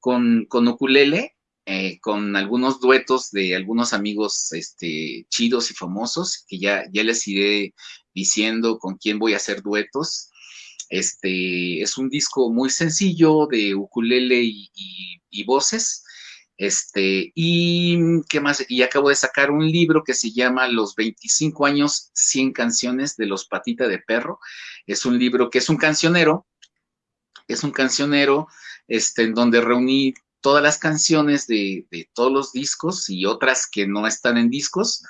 con, con ukulele, eh, con algunos duetos de algunos amigos este, chidos y famosos, que ya, ya les iré diciendo con quién voy a hacer duetos. Este, es un disco muy sencillo de ukulele y voces. Este, y qué más, y acabo de sacar un libro que se llama Los 25 años, 100 canciones de los Patita de Perro. Es un libro que es un cancionero, es un cancionero, este, en donde reuní todas las canciones de, todos los discos y otras que no están en discos,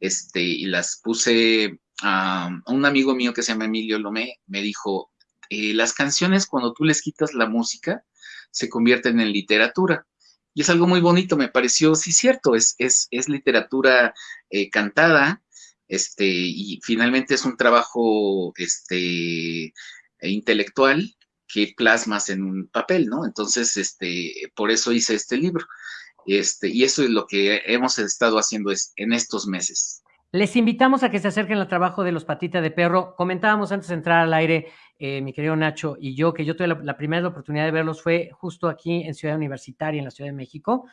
este, y las puse a, un amigo mío que se llama Emilio Lomé, me dijo, eh, las canciones cuando tú les quitas la música, se convierten en literatura y es algo muy bonito, me pareció, sí, cierto, es, es, es literatura eh, cantada, este, y finalmente es un trabajo este, intelectual que plasmas en un papel, ¿no? Entonces, este, por eso hice este libro. Este, y eso es lo que hemos estado haciendo es, en estos meses. Les invitamos a que se acerquen al trabajo de los patitas de perro. Comentábamos antes de entrar al aire eh, mi querido Nacho y yo, que yo tuve la, primera oportunidad de verlos fue justo aquí en Ciudad Universitaria, en la Ciudad de México.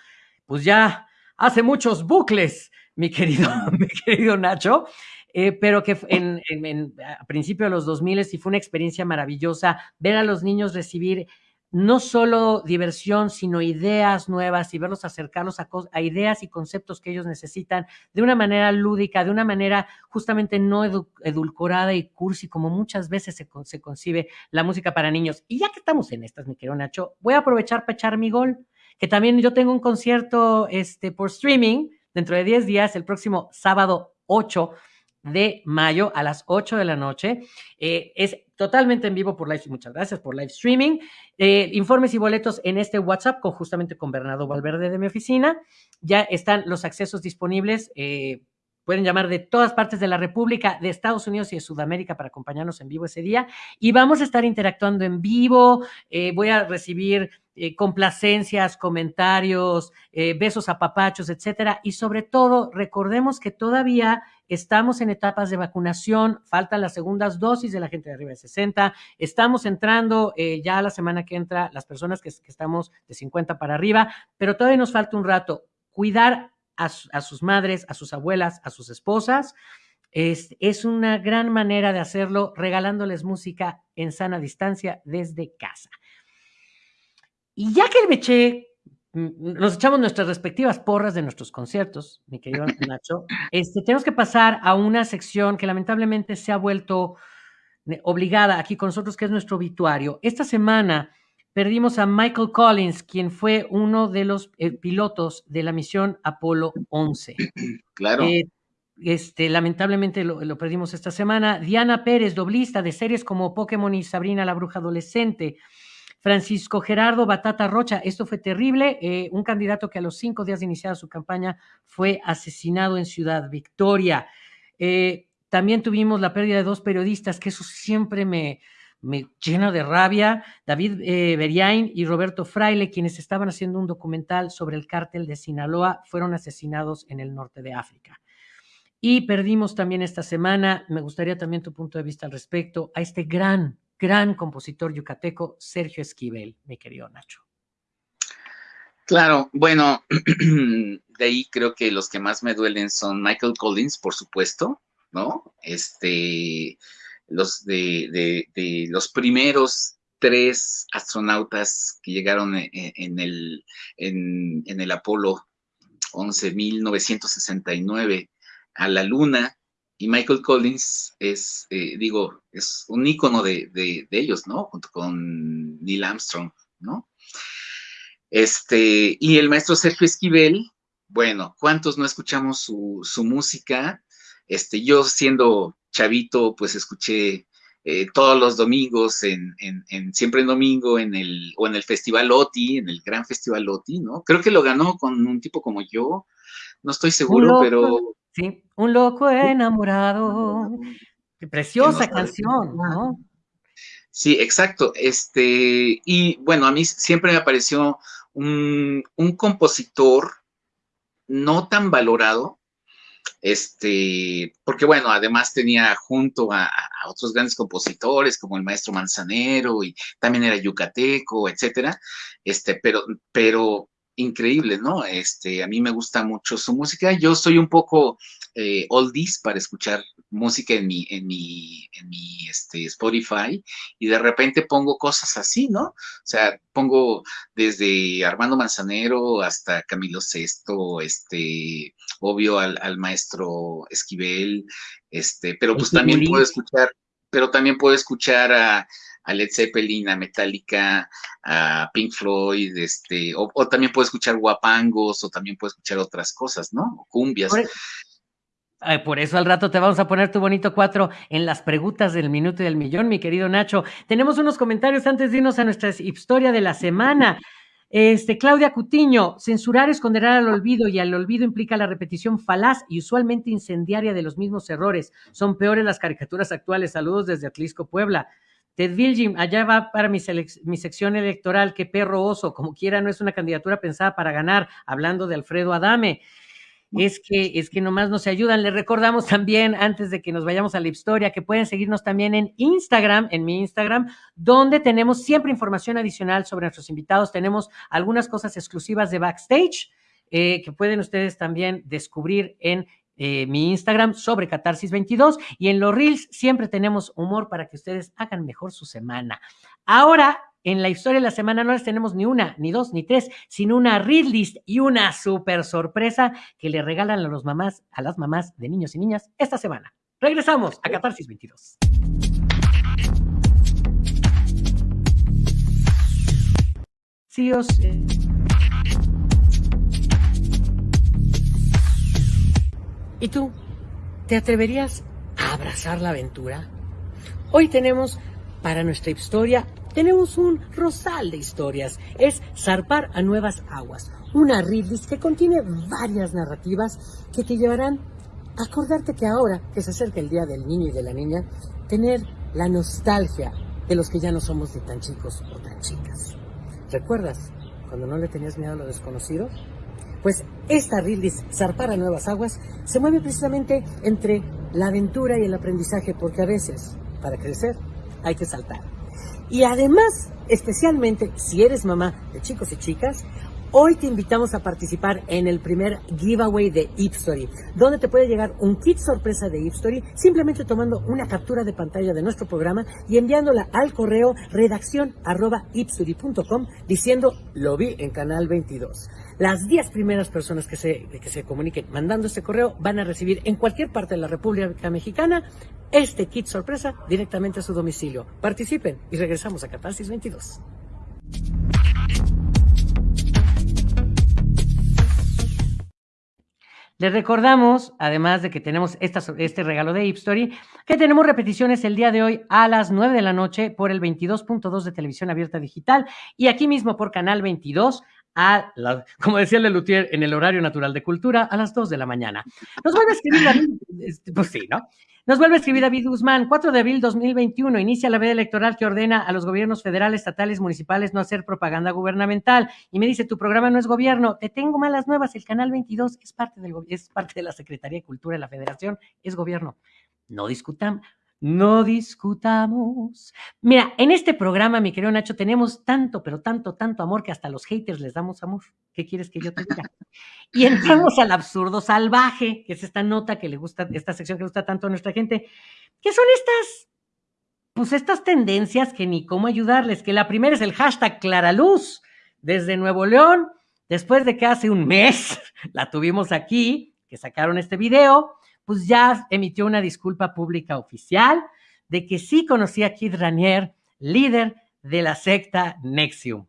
Pues ya hace muchos bucles, mi querido, mi querido Nacho, eh, pero que en, en, a principios de los 2000 sí fue una experiencia maravillosa ver a los niños recibir no solo diversión, sino ideas nuevas y verlos acercarlos a, a, ideas y conceptos que ellos necesitan de una manera lúdica, de una manera justamente no edu edulcorada y cursi, como muchas veces se, se, concibe la música para niños. Y ya que estamos en estas, mi querido Nacho, voy a aprovechar para echar mi gol, que también yo tengo un concierto este, por streaming dentro de 10 días, el próximo sábado 8 de mayo a las 8 de la noche. Eh, es totalmente en vivo por live. Muchas gracias por live streaming. Eh, informes y boletos en este WhatsApp justamente con Bernardo Valverde de mi oficina. Ya están los accesos disponibles. Eh, pueden llamar de todas partes de la República, de Estados Unidos y de Sudamérica para acompañarnos en vivo ese día. Y vamos a estar interactuando en vivo. Voy a recibir eh, complacencias, comentarios, eh, besos a papachos, etcétera. Y sobre todo, recordemos que todavía estamos en etapas de vacunación, faltan las segundas dosis de la gente de arriba de 60, estamos entrando eh, ya la semana que entra las personas que, estamos de 50 para arriba, pero todavía nos falta un rato. Cuidar a, sus madres, a sus abuelas, a sus esposas. Es, es, una gran manera de hacerlo regalándoles música en sana distancia desde casa. Y ya que me eché, nos echamos nuestras respectivas porras de nuestros conciertos, mi querido Nacho, este, tenemos que pasar a una sección que lamentablemente se ha vuelto obligada aquí con nosotros, que es nuestro obituario. Esta semana perdimos a Michael Collins, quien fue uno de los eh, pilotos de la misión Apolo 11. Claro. Eh, este, lamentablemente lo, lo, perdimos esta semana. Diana Pérez, doblista de series como Pokémon y Sabrina la Bruja Adolescente. Francisco Gerardo Batata Rocha, esto fue terrible, eh, un candidato que a los cinco días de iniciar su campaña fue asesinado en Ciudad Victoria. Eh, también tuvimos la pérdida de dos periodistas, que eso siempre me, me llena de rabia, David eh, Beriain y Roberto Fraile, quienes estaban haciendo un documental sobre el cártel de Sinaloa, fueron asesinados en el norte de África. Y perdimos también esta semana, me gustaría también tu punto de vista al respecto, a este gran gran compositor yucateco Sergio Esquivel, mi querido Nacho. Claro, bueno, de ahí creo que los que más me duelen son Michael Collins, por supuesto, ¿no? Este, los de, de, los primeros tres astronautas que llegaron en, en el, en, en, el Apolo 11, 1969 a la Luna, y Michael Collins es, eh, digo, es un ícono de, de, de, ellos, ¿no? Junto con Neil Armstrong, ¿no? Este, y el maestro Sergio Esquivel, bueno, ¿cuántos no escuchamos su, su música? Este, yo siendo chavito, pues escuché eh, todos los domingos, en, en, en, siempre en domingo, en el, o en el Festival OTI, en el Gran Festival OTI, ¿no? Creo que lo ganó con un tipo como yo, no estoy seguro, pero Sí, un loco enamorado. Qué preciosa canción, ¿no? Sí, exacto. Este, y bueno, a mí siempre me pareció un, un compositor no tan valorado, este, porque bueno, además tenía junto a, a, otros grandes compositores como el maestro Manzanero y también era yucateco, etcétera, este, pero, pero increíble, ¿no? Este, a mí me gusta mucho su música. Yo soy un poco eh, oldies para escuchar música en mi, en mi, en mi este, Spotify y de repente pongo cosas así, ¿no? O sea, pongo desde Armando Manzanero hasta Camilo Sesto, este, obvio al, al maestro Esquivel, este, pero pues también puedo escuchar, pero también puedo escuchar a Led Zeppelin, a Metallica, a Pink Floyd, este, o, o, también puedo escuchar guapangos, o también puedo escuchar otras cosas, ¿no? O cumbias. Por, Ay, por, eso al rato te vamos a poner tu bonito cuatro en las preguntas del minuto y del millón, mi querido Nacho. Tenemos unos comentarios antes de irnos a nuestra historia de la semana. Este, Claudia Cutiño, censurar es condenar al olvido y al olvido implica la repetición falaz y usualmente incendiaria de los mismos errores. Son peores las caricaturas actuales. Saludos desde Atlisco, Puebla. Ted Vilgim, allá va para mi, mi, sección electoral, que perro oso, como quiera, no es una candidatura pensada para ganar, hablando de Alfredo Adame. Es que, es que nomás no se ayudan. Les recordamos también, antes de que nos vayamos a la historia, que pueden seguirnos también en Instagram, en mi Instagram, donde tenemos siempre información adicional sobre nuestros invitados. Tenemos algunas cosas exclusivas de backstage eh, que pueden ustedes también descubrir en eh, mi Instagram sobre Catarsis22 y en los Reels siempre tenemos humor para que ustedes hagan mejor su semana. Ahora en la historia de la semana no les tenemos ni una, ni dos, ni tres, sino una read list y una super sorpresa que le regalan a los mamás, a las mamás de niños y niñas esta semana. Regresamos a Catarsis 22. Sí, os, eh, ¿Y tú? ¿Te atreverías a abrazar la aventura? Hoy tenemos para nuestra historia, tenemos un rosal de historias. Es Zarpar a Nuevas Aguas, una readlist que contiene varias narrativas que te llevarán a acordarte que ahora que se acerca el Día del Niño y de la Niña, tener la nostalgia de los que ya no somos ni tan chicos o tan chicas. ¿Recuerdas cuando no le tenías miedo a lo desconocido? Pues esta Ridley Zarpar a Nuevas Aguas se mueve precisamente entre la aventura y el aprendizaje, porque a veces, para crecer, hay que saltar. Y además, especialmente si eres mamá de chicos y chicas, Hoy te invitamos a participar en el primer giveaway de Ipstory, donde te puede llegar un kit sorpresa de Ipstory simplemente tomando una captura de pantalla de nuestro programa y enviándola al correo redacción diciendo lo vi en Canal 22. Las 10 primeras personas que se, que se comuniquen mandando este correo van a recibir en cualquier parte de la República Mexicana este kit sorpresa directamente a su domicilio. Participen y regresamos a Catarsis 22. Les recordamos, además de que tenemos este regalo de Story, que tenemos repeticiones el día de hoy a las 9 de la noche por el 22.2 de televisión abierta digital y aquí mismo por Canal 22 a como decía Lelutier, en el horario natural de cultura a las 2 de la mañana. Nos vuelve a escribir, este, pues sí, ¿no? Nos vuelve a escribir David Guzmán, 4 de abril 2021, inicia la veda electoral que ordena a los gobiernos federales, estatales, municipales no hacer propaganda gubernamental. Y me dice, tu programa no es gobierno, te tengo malas nuevas, el canal 22 es parte, del, es parte de la Secretaría de Cultura de la Federación, es gobierno. No discutamos. No discutamos. Mira, en este programa, mi querido Nacho, tenemos tanto, pero tanto, tanto amor que hasta los haters les damos amor. ¿Qué quieres que yo te diga? Y entramos al absurdo salvaje, que es esta nota que le gusta, esta sección que gusta tanto a nuestra gente, que son estas, pues estas tendencias que ni cómo ayudarles, que la primera es el hashtag Claraluz, desde Nuevo León, después de que hace un mes la tuvimos aquí, que sacaron este video, pues ya emitió una disculpa pública oficial de que sí conocía a Kid Ranier, líder de la secta Nexium.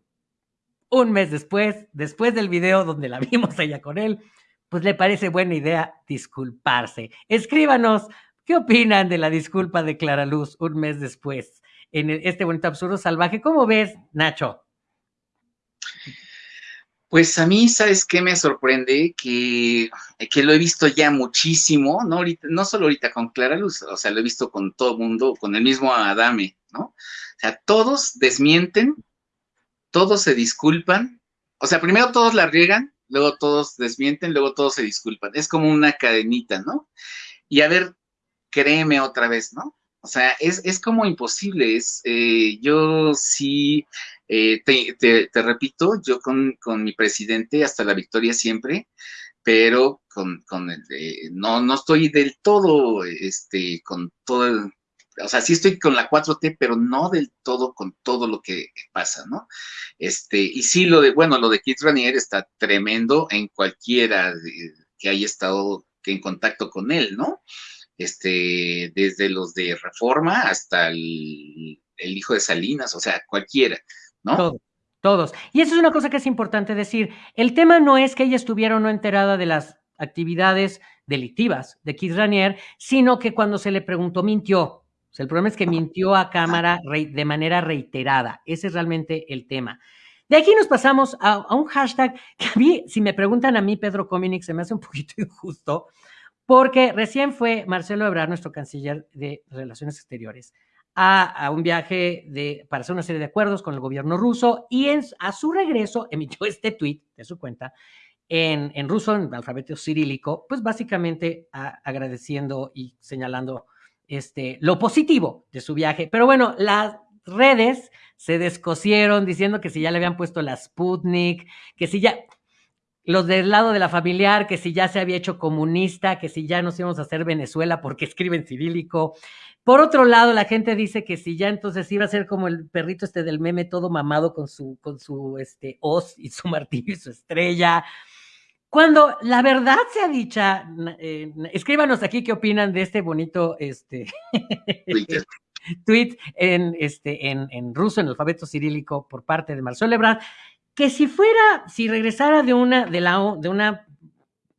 Un mes después, después del video donde la vimos allá con él, pues le parece buena idea disculparse. Escríbanos, ¿qué opinan de la disculpa de Clara Luz un mes después en este bonito absurdo salvaje? ¿Cómo ves, Nacho? Pues a mí, ¿sabes qué me sorprende? Que, que lo he visto ya muchísimo, ¿no? Ahorita, no solo ahorita con Clara Luz, o sea, lo he visto con todo el mundo, con el mismo Adame, ¿no? O sea, todos desmienten, todos se disculpan, o sea, primero todos la riegan, luego todos desmienten, luego todos se disculpan. Es como una cadenita, ¿no? Y a ver, créeme otra vez, ¿no? O sea, es, es como imposible, es, eh, yo sí eh, te, repito, yo con, mi presidente hasta la victoria siempre, pero con, con el, no, no estoy del todo, este, con todo, o sea, sí estoy con la 4T, pero no del todo con todo lo que pasa, ¿no? Este, y sí, lo de, bueno, lo de Keith Ranier está tremendo en cualquiera que haya estado en contacto con él, ¿no? Este, desde los de Reforma hasta el, el hijo de Salinas, o sea, cualquiera. ¿No? Todos, todos. Y eso es una cosa que es importante decir. El tema no es que ella estuviera o no enterada de las actividades delictivas de Keith Ranier, sino que cuando se le preguntó mintió. O sea, el problema es que mintió a cámara de manera reiterada. Ese es realmente el tema. De aquí nos pasamos a, un hashtag que a mí, si me preguntan a mí, Pedro Cominic, se me hace un poquito injusto, porque recién fue Marcelo Ebrard, nuestro canciller de Relaciones Exteriores, a, un viaje de, para hacer una serie de acuerdos con el gobierno ruso y a su regreso emitió este tweet de su cuenta en, en ruso, en alfabeto cirílico, pues básicamente agradeciendo y señalando este, lo positivo de su viaje. Pero bueno, las redes se descosieron diciendo que si ya le habían puesto la Sputnik, que si ya... los del lado de la familiar, que si ya se había hecho comunista, que si ya nos íbamos a hacer Venezuela porque escriben cirílico. Por otro lado, la gente dice que si ya entonces iba a ser como el perrito este del meme todo mamado con su, con su este, hoz y su martillo y su estrella. Cuando la verdad sea dicha, eh, escríbanos aquí qué opinan de este bonito este, tweet en, este, en, en, ruso, en alfabeto cirílico, por parte de Marcelo Ebrard, que si fuera, si regresara de una, de, la, de una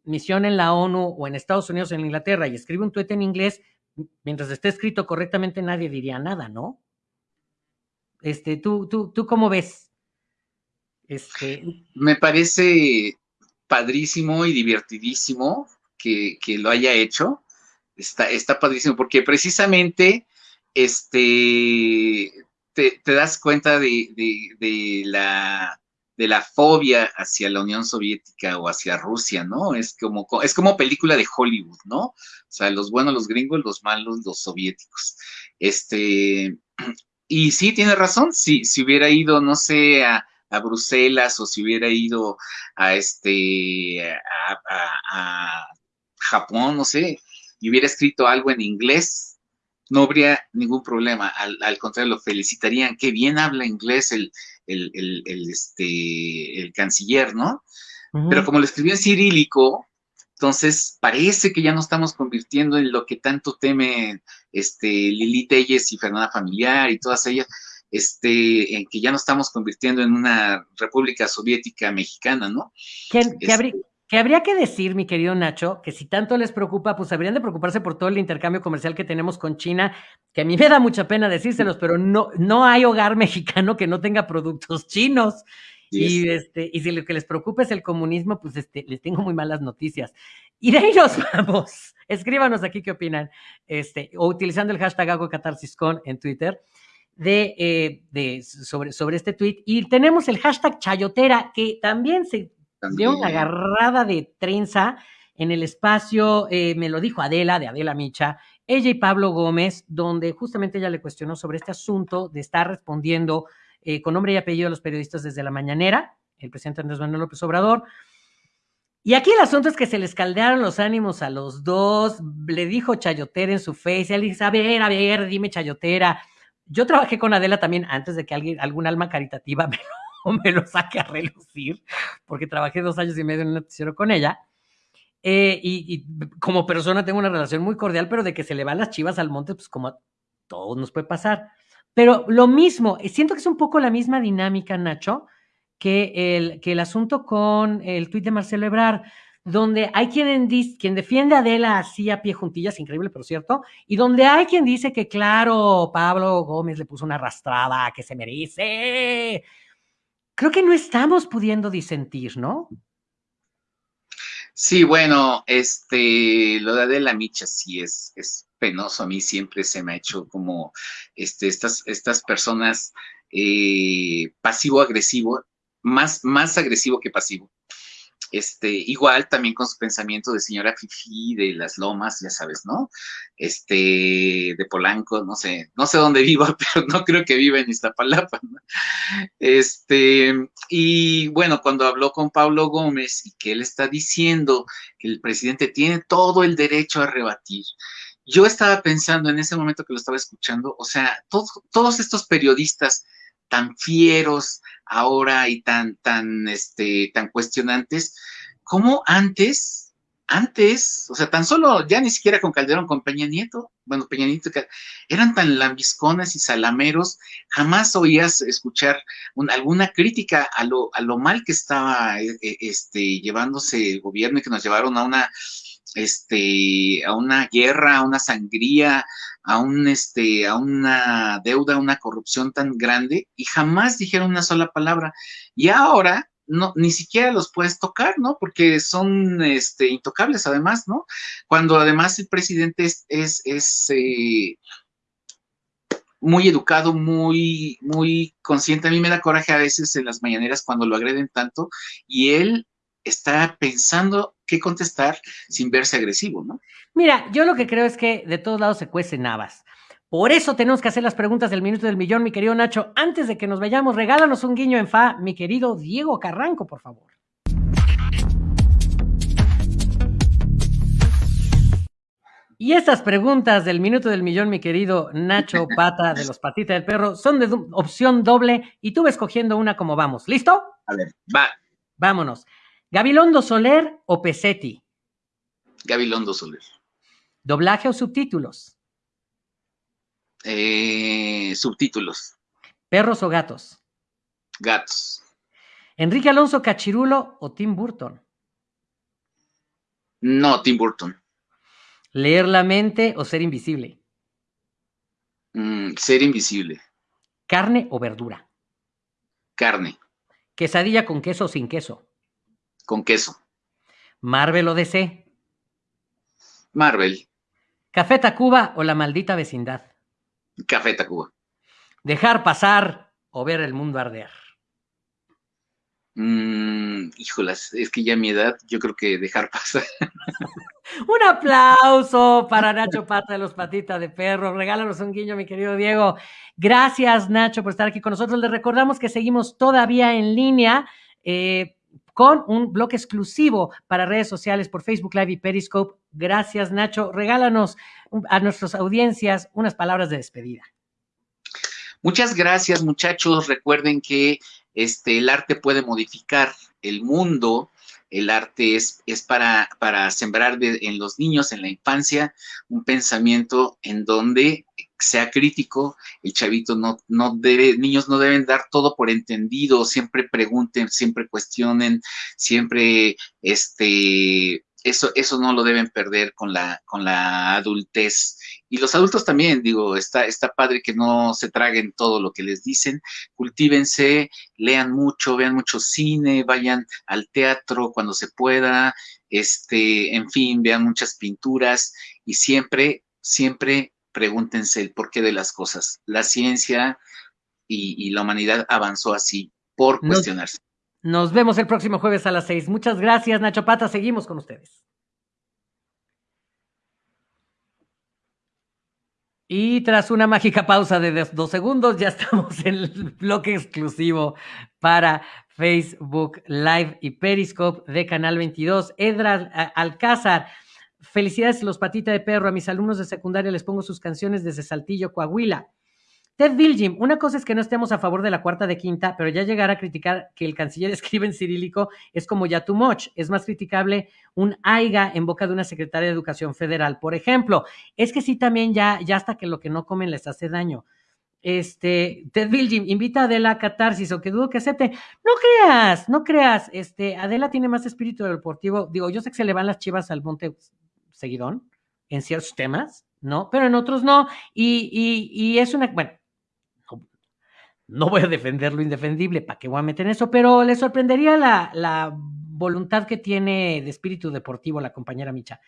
misión en la ONU o en Estados Unidos o en Inglaterra y escribe un tweet en inglés, mientras esté escrito correctamente, nadie diría nada, ¿no? Este, ¿tú, tú, tú cómo ves? Este... Me parece padrísimo y divertidísimo que, lo haya hecho. Está, está padrísimo, porque precisamente este, te, das cuenta de, la, de la fobia hacia la Unión Soviética o hacia Rusia, ¿no? Es como, es como película de Hollywood, ¿no? O sea, los buenos los gringos, los malos los soviéticos. Este, y sí, tiene razón, si, si hubiera ido, no sé, a, Bruselas o si hubiera ido a este, a, Japón, no sé, y hubiera escrito algo en inglés, no habría ningún problema. Al, al, contrario, lo felicitarían. Qué bien habla inglés el, el, este, el canciller, ¿no? Pero como lo escribió en cirílico, entonces parece que ya no estamos convirtiendo en lo que tanto temen este, Lili Telles y Fernanda Familiar y todas ellas, este, en que ya no estamos convirtiendo en una república soviética mexicana, ¿no? ¿Qué, habría, que habría que decir, mi querido Nacho, que si tanto les preocupa, pues habrían de preocuparse por todo el intercambio comercial que tenemos con China, que a mí me da mucha pena decírselos, pero no, no hay hogar mexicano que no tenga productos chinos. Y, este, y si lo que les preocupa es el comunismo, pues este, les tengo muy malas noticias. Y de ahí nos vamos. Escríbanos aquí qué opinan. Este, o utilizando el hashtag AgoCatarsisCon en Twitter. De, eh, de, sobre, sobre este tweet. Y tenemos el hashtag Chayotera, que también se de una agarrada de trenza en el espacio, eh, me lo dijo Adela, de Adela Micha, ella y Pablo Gómez, donde justamente ella le cuestionó sobre este asunto de estar respondiendo eh, con nombre y apellido a los periodistas desde la mañanera, el presidente Andrés Manuel López Obrador. Y aquí el asunto es que se les caldearon los ánimos a los dos, le dijo Chayotera en su face, él dice, a ver, a ver, dime Chayotera. Yo trabajé con Adela también antes de que alguien, algún alma caritativa me o me lo saque a relucir, porque trabajé dos años y medio en un noticiero con ella. Eh, y, como persona tengo una relación muy cordial, pero de que se le van las chivas al monte, pues como a todos nos puede pasar. Pero lo mismo, eh, siento que es un poco la misma dinámica, Nacho, que el, que el asunto con el tuit de Marcelo Ebrard, donde hay quien, quien defiende a Adela así a pie juntillas, increíble, pero cierto, y donde hay quien dice que, claro, Pablo Gómez le puso una arrastrada que se merece, creo que no estamos pudiendo disentir, ¿no? Sí, bueno, este, lo de Adela Micha sí es, es penoso. A mí siempre se me ha hecho como este, estas, estas personas eh, pasivo-agresivo, más, más agresivo que pasivo. Este, igual también con su pensamiento de señora Fifi de las Lomas, ya sabes, ¿no? Este, de Polanco, no sé, no sé dónde viva, pero no creo que viva en Iztapalapa, ¿no? Este, y bueno, cuando habló con Pablo Gómez y que él está diciendo que el presidente tiene todo el derecho a rebatir, yo estaba pensando en ese momento que lo estaba escuchando, o sea, todos estos periodistas tan fieros ahora y tan, tan, este, tan cuestionantes, como antes, antes, o sea, tan solo, ya ni siquiera con Calderón, con Peña Nieto, bueno, Peña Nieto, eran tan lambisconas y salameros, jamás oías escuchar alguna crítica a lo, a lo mal que estaba eh, eh, este, llevándose el gobierno y que nos llevaron a una este, a una guerra, a una sangría, a este, una deuda, a una corrupción tan grande, y jamás dijeron una sola palabra. Y ahora ni siquiera los puedes tocar, ¿no? Porque son este, intocables además, ¿no? Cuando además el presidente es, es, es eh, muy educado, muy, muy consciente. A mí me da coraje a veces en las mañaneras cuando lo agreden tanto y él está pensando qué contestar sin verse agresivo, ¿no? Mira, yo lo que creo es que de todos lados se cuecen habas. Por eso tenemos que hacer las preguntas del minuto del millón, mi querido Nacho. Antes de que nos vayamos, regálanos un guiño en fa, mi querido Diego Carranco, por favor. Y estas preguntas del minuto del millón, mi querido Nacho Pata de los Patitas del Perro, son de opción doble y tú ves cogiendo una como vamos. ¿Listo? A ver, va. Vámonos. ¿Gabilondo Soler o Pesetti? Gabilondo Soler. ¿Doblaje o subtítulos? Eh, subtítulos. ¿Perros o gatos? Gatos. ¿Enrique Alonso Cachirulo o Tim Burton? No, Tim Burton. ¿Leer la mente o ser invisible? Mm, ser invisible. ¿Carne o verdura? Carne. ¿Quesadilla con queso o sin queso? Con queso. ¿Marvel o DC? Marvel. ¿Café Tacuba o la maldita vecindad? Café Tacuba. ¿Dejar pasar o ver el mundo arder? Mm, híjolas, es que ya a mi edad yo creo que dejar pasar. un aplauso para Nacho Pata de los Patitas de Perro. Regálanos un guiño, mi querido Diego. Gracias, Nacho, por estar aquí con nosotros. Les recordamos que seguimos todavía en línea. Eh, con un blog exclusivo para redes sociales por Facebook Live y Periscope. Gracias, Nacho. Regálanos a nuestras audiencias unas palabras de despedida. Muchas gracias, muchachos. Recuerden que este, el arte puede modificar el mundo. El arte es, es para, para sembrar en los niños, en la infancia, un pensamiento en donde sea crítico, el chavito no, no debe, niños no deben dar todo por entendido, siempre pregunten, siempre cuestionen, siempre este, eso, eso no lo deben perder con la, con la adultez. Y los adultos también, digo, está, está padre que no se traguen todo lo que les dicen, cultívense, lean mucho, vean mucho cine, vayan al teatro cuando se pueda, este, en fin, vean muchas pinturas y siempre, siempre pregúntense el porqué de las cosas. La ciencia y, la humanidad avanzó así, por cuestionarse. Nos vemos el próximo jueves a las seis. Muchas gracias, Nacho Pata. Seguimos con ustedes. Y tras una mágica pausa de dos segundos, ya estamos en el bloque exclusivo para Facebook Live y Periscope de Canal 22. Edra Alcázar, felicidades los patitas de perro. A mis alumnos de secundaria les pongo sus canciones desde Saltillo, Coahuila. Ted Biljim, una cosa es que no estemos a favor de la cuarta de quinta, pero ya llegar a criticar que el canciller escribe en cirílico es como ya too much. Es más criticable un AIGA en boca de una secretaria de Educación Federal, por ejemplo. Es que sí, también ya, ya hasta que lo que no comen les hace daño. Este, Ted Biljim, invita a Adela a catarsis, o que dudo que acepte. No creas, no creas. Este, Adela tiene más espíritu deportivo. Digo, yo sé que se le van las chivas al monte seguidón en ciertos temas, ¿no? Pero en otros no. Y, y, y es una, bueno, no voy a defender lo indefendible, ¿para qué voy a meter eso? Pero le sorprendería la, voluntad que tiene de espíritu deportivo la compañera Micha.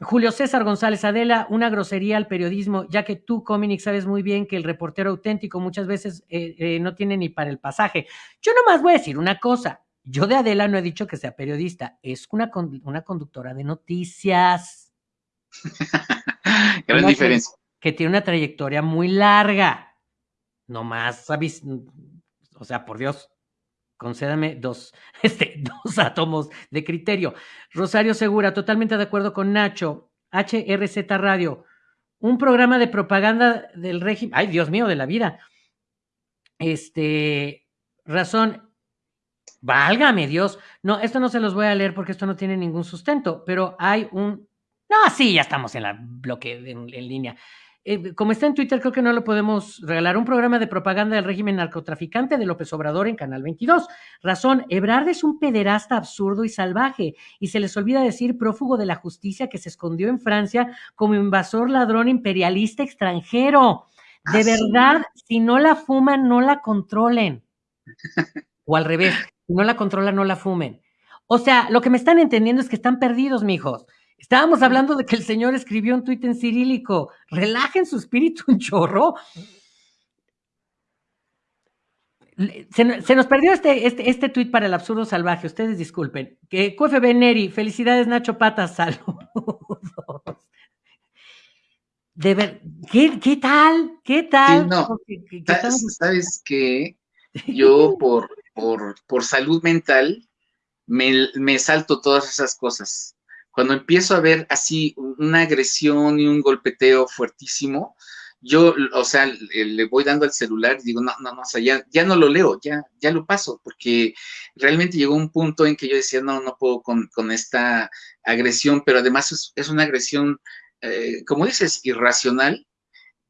Julio César González Adela, una grosería al periodismo, ya que tú, Cominic, sabes muy bien que el reportero auténtico muchas veces eh, eh, no tiene ni para el pasaje. Yo nomás voy a decir una cosa. Yo de Adela no he dicho que sea periodista, es una, una conductora de noticias. Gran diferencia. que tiene una trayectoria muy larga no más, o sea, por Dios, concédame dos, este, dos átomos de criterio. Rosario Segura, totalmente de acuerdo con Nacho, HRZ Radio, un programa de propaganda del régimen, ay Dios mío, de la vida. Este, razón, válgame Dios, no, esto no se los voy a leer porque esto no tiene ningún sustento, pero hay un, no, sí, ya estamos en la bloque en línea. Eh, como está en Twitter, creo que no lo podemos regalar. Un programa de propaganda del régimen narcotraficante de López Obrador en Canal 22. Razón, Ebrard es un pederasta absurdo y salvaje, y se les olvida decir prófugo de la justicia que se escondió en Francia como invasor ladrón imperialista extranjero. De ah, verdad, si no la fuman, no la controlen. O al revés, si no la controlan, no la fumen. O sea, lo que me están entendiendo es que están perdidos, mijos. Estábamos hablando de que el señor escribió un tuit en cirílico. Relajen su espíritu un chorro. Se, nos perdió este, este, este tuit para el absurdo salvaje. Ustedes disculpen. Que QFB Neri, felicidades Nacho Patas, saludos. De ver, ¿qué, ¿qué, tal? ¿Qué tal? no. ¿Sabes, que Yo por, por, por salud mental me, me salto todas esas cosas. Cuando empiezo a ver así una agresión y un golpeteo fuertísimo, yo, o sea, le voy dando al celular y digo, no, no, no, o sea, ya, no lo leo, ya, ya lo paso, porque realmente llegó un punto en que yo decía, no, no puedo con, con esta agresión, pero además es, es una agresión, eh, como dices, irracional,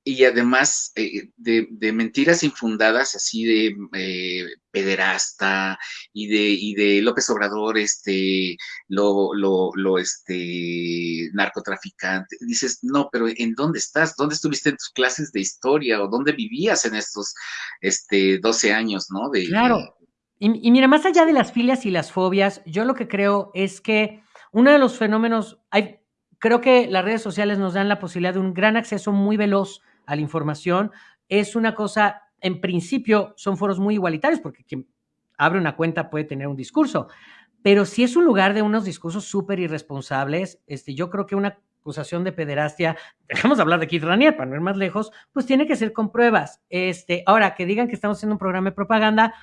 y además eh, de, mentiras infundadas, así de eh, pederasta y de, y de López Obrador, este, lo, lo, lo, este, narcotraficante. Dices, no, pero ¿en dónde estás? ¿Dónde estuviste en tus clases de historia o dónde vivías en estos, este, 12 años, no? De, claro. Y, y mira, más allá de las filias y las fobias, yo lo que creo es que uno de los fenómenos, hay, creo que las redes sociales nos dan la posibilidad de un gran acceso muy veloz a la información. Es una cosa, en principio, son foros muy igualitarios porque quien abre una cuenta puede tener un discurso, pero si es un lugar de unos discursos súper irresponsables, este, yo creo que una acusación de pederastia, dejamos de hablar de Keith Ranier para no ir más lejos, pues tiene que ser con pruebas. Este, ahora, que digan que estamos haciendo un programa de propaganda,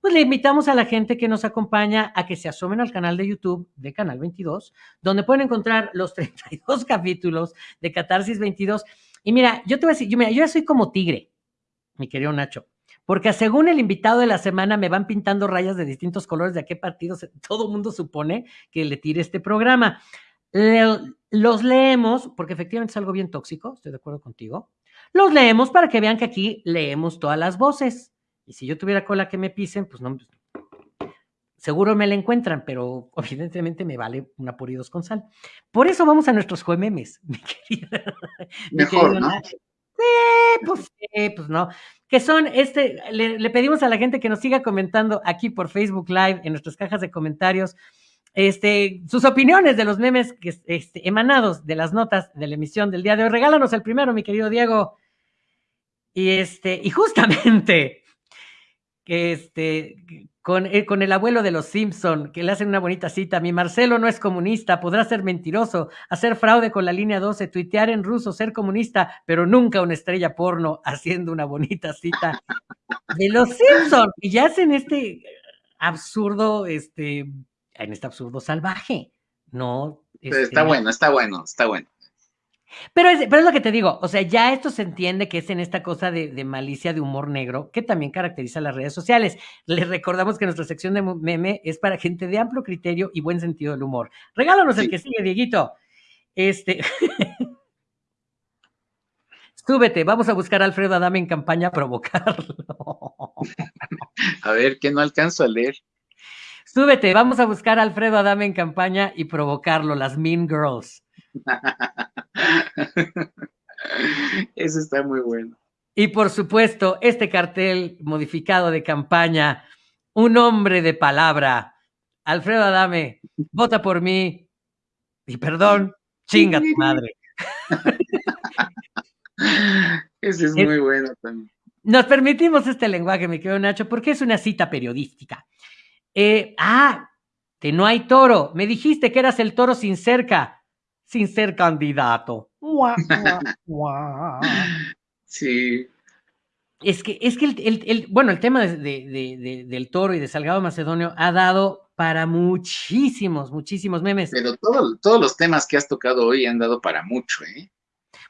pues le invitamos a la gente que nos acompaña a que se asomen al canal de YouTube de Canal 22, donde pueden encontrar los 32 capítulos de Catarsis 22 y mira, yo te voy a decir, yo, yo ya soy como tigre, mi querido Nacho, porque según el invitado de la semana me van pintando rayas de distintos colores de a qué partidos todo el mundo supone que le tire este programa. los leemos, porque efectivamente es algo bien tóxico, estoy de acuerdo contigo. Los leemos para que vean que aquí leemos todas las voces. Y si yo tuviera cola que me pisen, pues no, seguro me la encuentran, pero evidentemente me vale una por y dos con sal. Por eso vamos a nuestros juememes, mi querida. Mejor, ¿no? Sí, pues sí, pues no. Que son este, le, pedimos a la gente que nos siga comentando aquí por Facebook Live, en nuestras cajas de comentarios, este, sus opiniones de los memes que, este, emanados de las notas de la emisión del día de hoy. Regálanos el primero, mi querido Diego. Y este, y justamente, que este, con, eh, con, el abuelo de los Simpson, que le hacen una bonita cita. Mi Marcelo no es comunista, podrá ser mentiroso, hacer fraude con la línea 12, tuitear en ruso, ser comunista, pero nunca una estrella porno haciendo una bonita cita de los Simpson. Y ya hacen este absurdo, este, en este absurdo salvaje. No. Este, está bueno, está bueno, está bueno. Pero es, pero es lo que te digo, o sea, ya esto se entiende que es en esta cosa de, malicia, de humor negro, que también caracteriza las redes sociales. Les recordamos que nuestra sección de meme es para gente de amplio criterio y buen sentido del humor. Regálanos el que sigue, Dieguito. Este. Súbete, vamos a buscar a Alfredo Adame en campaña a provocarlo. A ver, que no alcanzo a leer. Súbete, vamos a buscar a Alfredo Adame en campaña y provocarlo, las Mean Girls. Eso está muy bueno. Y por supuesto, este cartel modificado de campaña, un hombre de palabra, Alfredo Adame, vota por mí y perdón, chinga tu madre. Ese es muy bueno también. Nos permitimos este lenguaje, mi querido Nacho, porque es una cita periodística. Eh, ah, que no hay toro. Me dijiste que eras el toro sin cerca sin ser candidato. sí. Es que, es que el, bueno, el tema de, del toro y de Salgado Macedonio ha dado para muchísimos, muchísimos memes. Pero todos los temas que has tocado hoy han dado para mucho, ¿eh?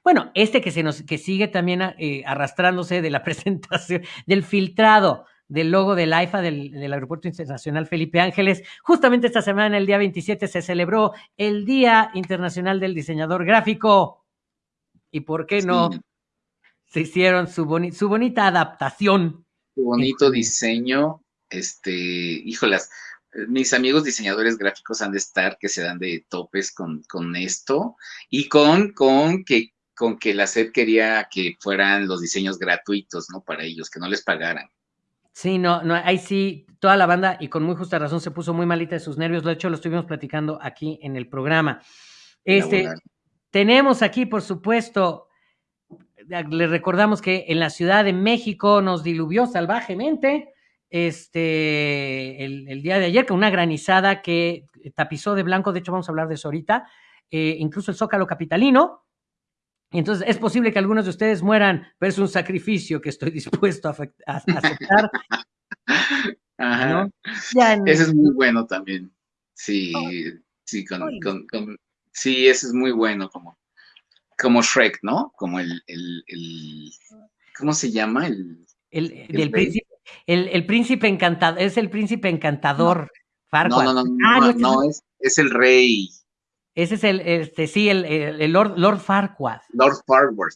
Bueno, este que se nos, que sigue también eh, arrastrándose de la presentación, del filtrado del logo del AIFA del, Aeropuerto Internacional Felipe Ángeles. Justamente esta semana, el día 27, se celebró el Día Internacional del Diseñador Gráfico. ¿Y por qué no? Se hicieron su, su bonita adaptación. Su bonito diseño. Este, híjolas, mis amigos diseñadores gráficos han de estar que se dan de topes con, con esto y con, con que con que la SED quería que fueran los diseños gratuitos, ¿no? Para ellos, que no les pagaran. Sí, no, no, ahí sí, toda la banda, y con muy justa razón, se puso muy malita de sus nervios. De hecho, lo estuvimos platicando aquí en el programa. Este, tenemos aquí, por supuesto, le recordamos que en la Ciudad de México nos diluvió salvajemente este, el, día de ayer, con una granizada que tapizó de blanco, de hecho vamos a hablar de eso ahorita, eh, incluso el Zócalo Capitalino, entonces es posible que algunos de ustedes mueran, pero es un sacrificio que estoy dispuesto a, aceptar. Ajá. Ese es muy bueno también. Sí, sí, con, Sí, ese es muy bueno, como, como Shrek, ¿no? Como el, el, el ¿cómo se llama? El, el, el, príncipe, el, príncipe encantador, es el príncipe encantador. No, no, no, no, ah, no, es, es, el rey. Ese es el, este, sí, el, el, Lord, Lord Farquaad. Lord Farquaad.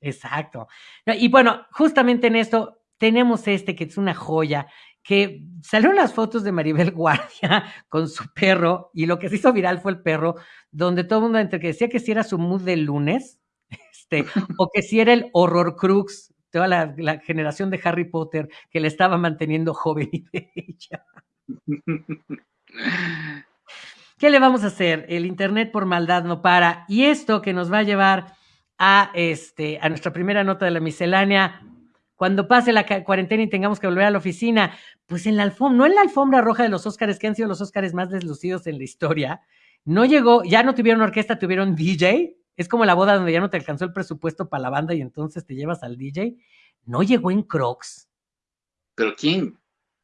Exacto. Y bueno, justamente en esto tenemos este que es una joya, que salieron las fotos de Maribel Guardia con su perro, y lo que se hizo viral fue el perro, donde todo el mundo entre que decía que si era su mood del lunes, este, o que si era el horror crux, toda la, la, generación de Harry Potter que le estaba manteniendo joven y bella. ¿Qué le vamos a hacer? El Internet por maldad no para. Y esto que nos va a llevar a, este, a nuestra primera nota de la miscelánea, cuando pase la cuarentena y tengamos que volver a la oficina, pues en la alfombra, no en la alfombra roja de los Óscares, que han sido los Óscares más deslucidos en la historia, no llegó, ya no tuvieron orquesta, tuvieron DJ. Es como la boda donde ya no te alcanzó el presupuesto para la banda y entonces te llevas al DJ. No llegó en Crocs. ¿Pero quién?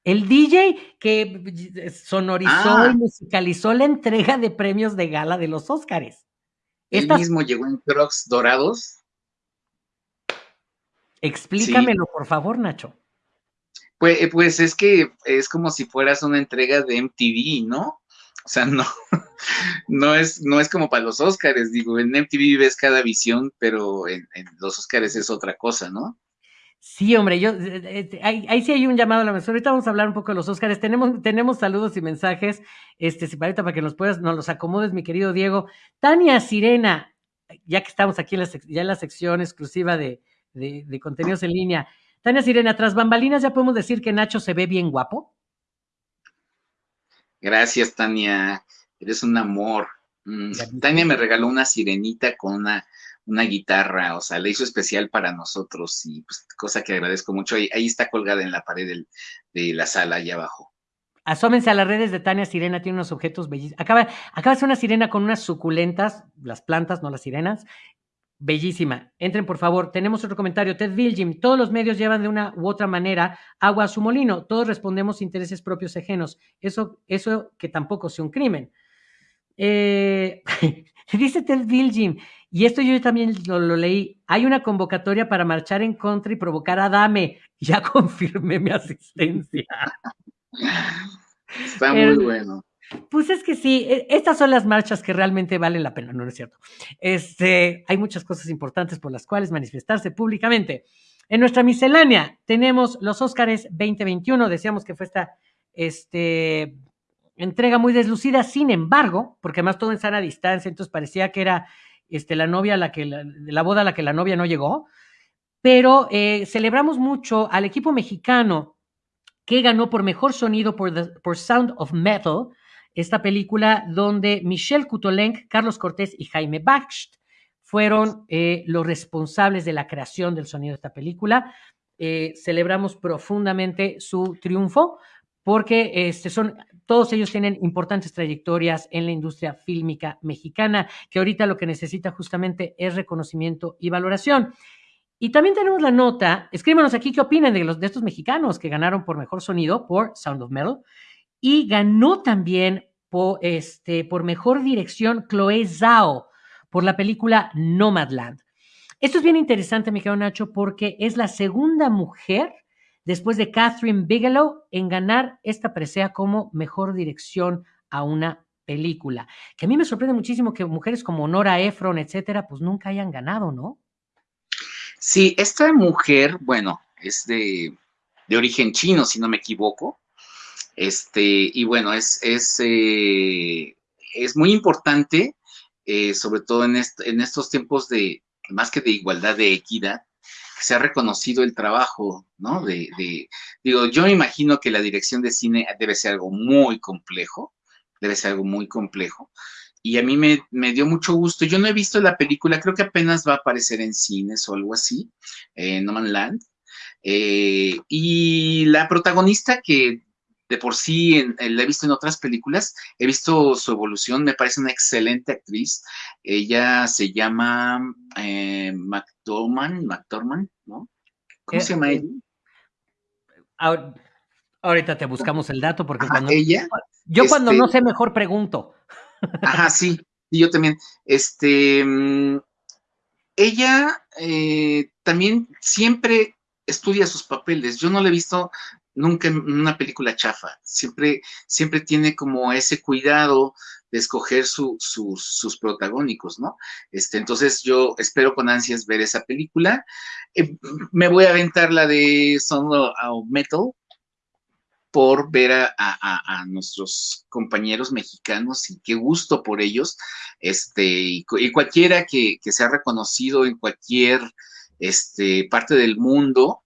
El DJ que sonorizó y ah. musicalizó la entrega de premios de gala de los Óscares. ¿Él mismo llegó en Crocs dorados? Explícamelo, por favor, Nacho. Pues, eh, pues es que es como si fueras una entrega de MTV, ¿no? O sea, no, no es, no es como para los Óscares, digo, en MTV ves cada visión, pero en, en los Óscares es otra cosa, ¿no? Sí, hombre, yo eh, eh, ahí, sí hay un llamado a la mesa. Ahorita vamos a hablar un poco de los Óscares. Tenemos, tenemos saludos y mensajes, este, si para, para que nos puedas, nos los acomodes, mi querido Diego. Tania Sirena, ya que estamos aquí en la, ya en la sección exclusiva de, de, de, contenidos en línea. Tania Sirena, tras bambalinas, ¿ya podemos decir que Nacho se ve bien guapo? Gracias, Tania. Eres un amor. Mm, Tania me regaló una sirenita con una una guitarra, o sea, la hizo especial para nosotros y pues cosa que agradezco mucho. Ahí, ahí está colgada en la pared de la sala, allá abajo. Asómense a las redes de Tania Sirena, tiene unos objetos bellísimos. Acaba, de ser una sirena con unas suculentas, las plantas, no las sirenas. Bellísima. Entren, por favor. Tenemos otro comentario. Ted Vilgim. Todos los medios llevan de una u otra manera agua a su molino. Todos respondemos intereses propios ajenos. Eso, eso que tampoco sea un crimen. Eh, dice Ted Vilgim. Y esto yo también lo, leí. Hay una convocatoria para marchar en contra y provocar a Dame. Ya confirmé mi asistencia. Está muy bueno. Pues es que sí, e, estas son las marchas que realmente valen la pena, no es cierto. Este, hay muchas cosas importantes por las cuales manifestarse públicamente. En nuestra miscelánea tenemos los Óscares 2021, decíamos que fue esta este, entrega muy deslucida, sin embargo, porque además todo en sana distancia, entonces parecía que era este, la novia, la que la, boda a la que la novia no llegó, pero eh, celebramos mucho al equipo mexicano que ganó por mejor sonido por, por Sound of Metal, esta película donde Michelle Kutolenk, Carlos Cortés y Jaime Baxt fueron eh, los responsables de la creación del sonido de esta película. Eh, celebramos profundamente su triunfo porque este, son, todos ellos tienen importantes trayectorias en la industria fílmica mexicana, que ahorita lo que necesita justamente es reconocimiento y valoración. Y también tenemos la nota, escríbanos aquí qué opinan de, los, de estos mexicanos que ganaron por mejor sonido por Sound of Metal y ganó también por, este, por mejor dirección Chloe Zhao por la película Nomadland. Esto es bien interesante, mi querido Nacho, porque es la segunda mujer después de Catherine Bigelow en ganar esta presea como mejor dirección a una película. Que a mí me sorprende muchísimo que mujeres como Nora Ephron, etcétera, pues nunca hayan ganado, ¿no? Sí, esta mujer, bueno, es de, origen chino, si no me equivoco. Este, y bueno, es, es, eh, es muy importante, eh, sobre todo en, en estos tiempos de, más que de igualdad, de equidad, se ha reconocido el trabajo, ¿no? De, digo, yo me imagino que la dirección de cine debe ser algo muy complejo, debe ser algo muy complejo. Y a mí me, dio mucho gusto. Yo no he visto la película, creo que apenas va a aparecer en cines o algo así, en No Man Land. Eh, y la protagonista que de por sí la he visto en otras películas, he visto su evolución, me parece una excelente actriz. Ella se llama eh, McDormand, McDormand, ¿no? ¿Cómo se llama ella? Ahorita te buscamos el dato porque cuando ella, yo cuando no este sé mejor pregunto. Ajá, sí. Y yo también, este, mm, ella eh, también siempre estudia sus papeles. Yo no la he visto nunca una película chafa. Siempre, siempre tiene como ese cuidado de escoger sus protagónicos, ¿no? Este, entonces yo espero con ansias ver esa película. Eh, me voy a aventar la de Son of Metal por ver a, nuestros compañeros mexicanos y qué gusto por ellos. Este, y, cualquiera que, que sea reconocido en cualquier este, parte del mundo,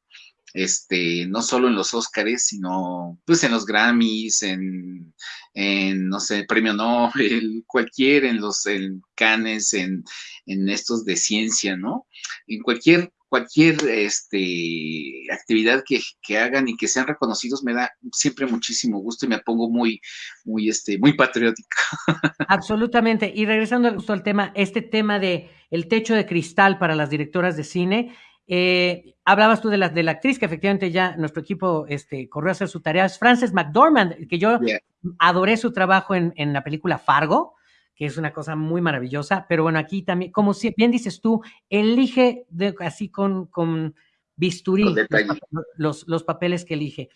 este, no solo en los Óscares, sino pues en los Grammys, en, no sé, premio Nobel, cualquier, en los en Cannes, en, en estos de ciencia, ¿no? En cualquier, cualquier este, actividad que, que, hagan y que sean reconocidos me da siempre muchísimo gusto y me pongo muy, muy, este, muy patriótico. Absolutamente. Y regresando justo al tema, este tema de el techo de cristal para las directoras de cine, eh, hablabas tú de la, de la actriz que efectivamente ya nuestro equipo este, corrió a hacer su tarea, es Frances McDormand, que yo adoré su trabajo en, en, la película Fargo, que es una cosa muy maravillosa, pero bueno, aquí también, como si, bien dices tú, elige de, así con, con bisturí los, los, papeles que elige.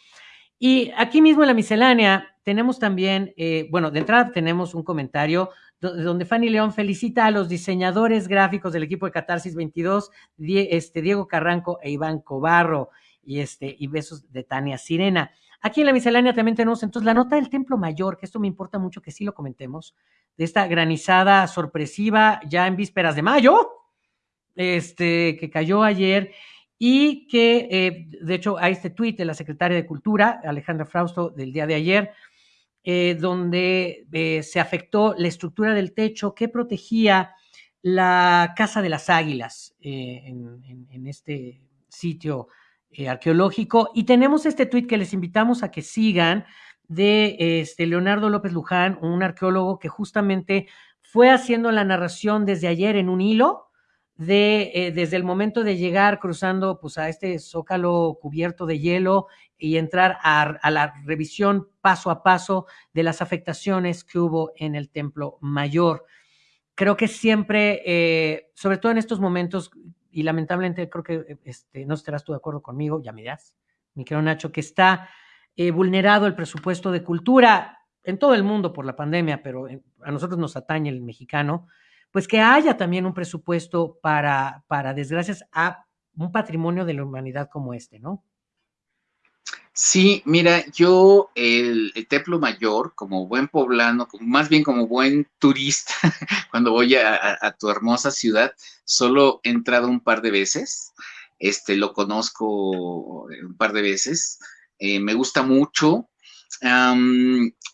Y aquí mismo en la miscelánea tenemos también, eh, bueno, de entrada tenemos un comentario donde Fanny León felicita a los diseñadores gráficos del equipo de Catarsis 22, este, Diego Carranco e Iván Cobarro, y, este, y besos de Tania Sirena. Aquí en la miscelánea también tenemos entonces la nota del Templo Mayor, que esto me importa mucho que sí lo comentemos, de esta granizada sorpresiva ya en vísperas de mayo, este, que cayó ayer y que, eh, de hecho, hay este tuit de la secretaria de Cultura, Alejandra Frausto, del día de ayer, eh, donde eh, se afectó la estructura del techo que protegía la Casa de las Águilas eh, en, este sitio arqueológico. Y tenemos este tuit que les invitamos a que sigan de este, Leonardo López Luján, un arqueólogo que justamente fue haciendo la narración desde ayer en un hilo de, eh, desde el momento de llegar cruzando pues, a este zócalo cubierto de hielo y entrar a, la revisión paso a paso de las afectaciones que hubo en el templo mayor. Creo que siempre, eh, sobre todo en estos momentos, y lamentablemente creo que este, no estarás tú de acuerdo conmigo, ya me dirás, mi querido Nacho, que está eh, vulnerado el presupuesto de cultura en todo el mundo por la pandemia, pero a nosotros nos atañe el mexicano pues que haya también un presupuesto para, para desgracias a un patrimonio de la humanidad como este, ¿no? Sí, mira, yo el, Templo Mayor, como buen poblano, más bien como buen turista, cuando voy a, tu hermosa ciudad, solo he entrado un par de veces, este, lo conozco un par de veces, eh, me gusta mucho,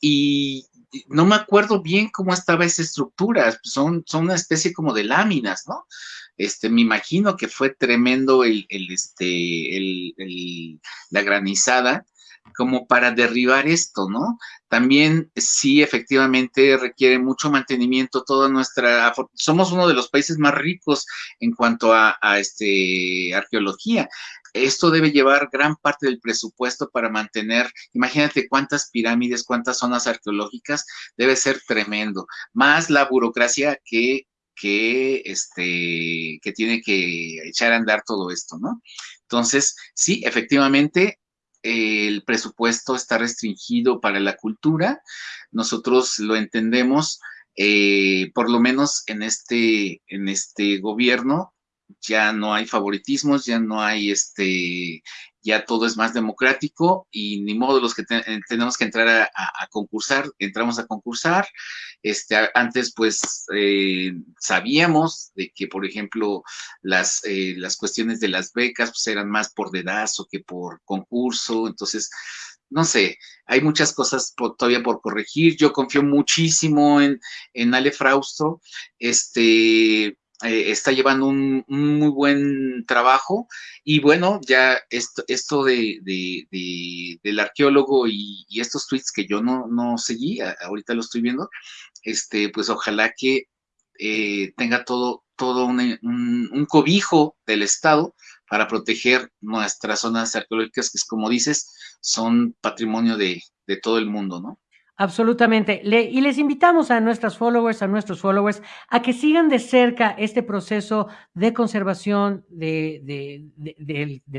y no me acuerdo bien cómo estaba esa estructura, son, son una especie como de láminas, ¿no? Este, me imagino que fue tremendo el, este, el, la granizada como para derribar esto, ¿no? También sí, efectivamente, requiere mucho mantenimiento toda nuestra, somos uno de los países más ricos en cuanto a, a este, arqueología esto debe llevar gran parte del presupuesto para mantener, imagínate cuántas pirámides, cuántas zonas arqueológicas, debe ser tremendo, más la burocracia que, que, este, que tiene que echar a andar todo esto, ¿no? Entonces, sí, efectivamente, el presupuesto está restringido para la cultura, nosotros lo entendemos, eh, por lo menos en este, en este gobierno, ya no hay favoritismos, ya no hay este, ya todo es más democrático y ni modo los que eh, tenemos que entrar a, concursar, entramos a concursar. Este, antes pues eh, sabíamos de que, por ejemplo, las, eh, las cuestiones de las becas pues eran más por dedazo que por concurso, entonces no sé, hay muchas cosas todavía por corregir. Yo confío muchísimo en, en Ale Frausto. Este, eh, está llevando un, muy buen trabajo y bueno, ya esto, esto de, del arqueólogo y, estos tweets que yo no, no seguí, ahorita lo estoy viendo, este, pues ojalá que eh, tenga todo, todo un, un, cobijo del Estado para proteger nuestras zonas arqueológicas, que es como dices, son patrimonio de, de todo el mundo, ¿no? Absolutamente. y les invitamos a nuestras followers, a nuestros followers, a que sigan de cerca este proceso de conservación del,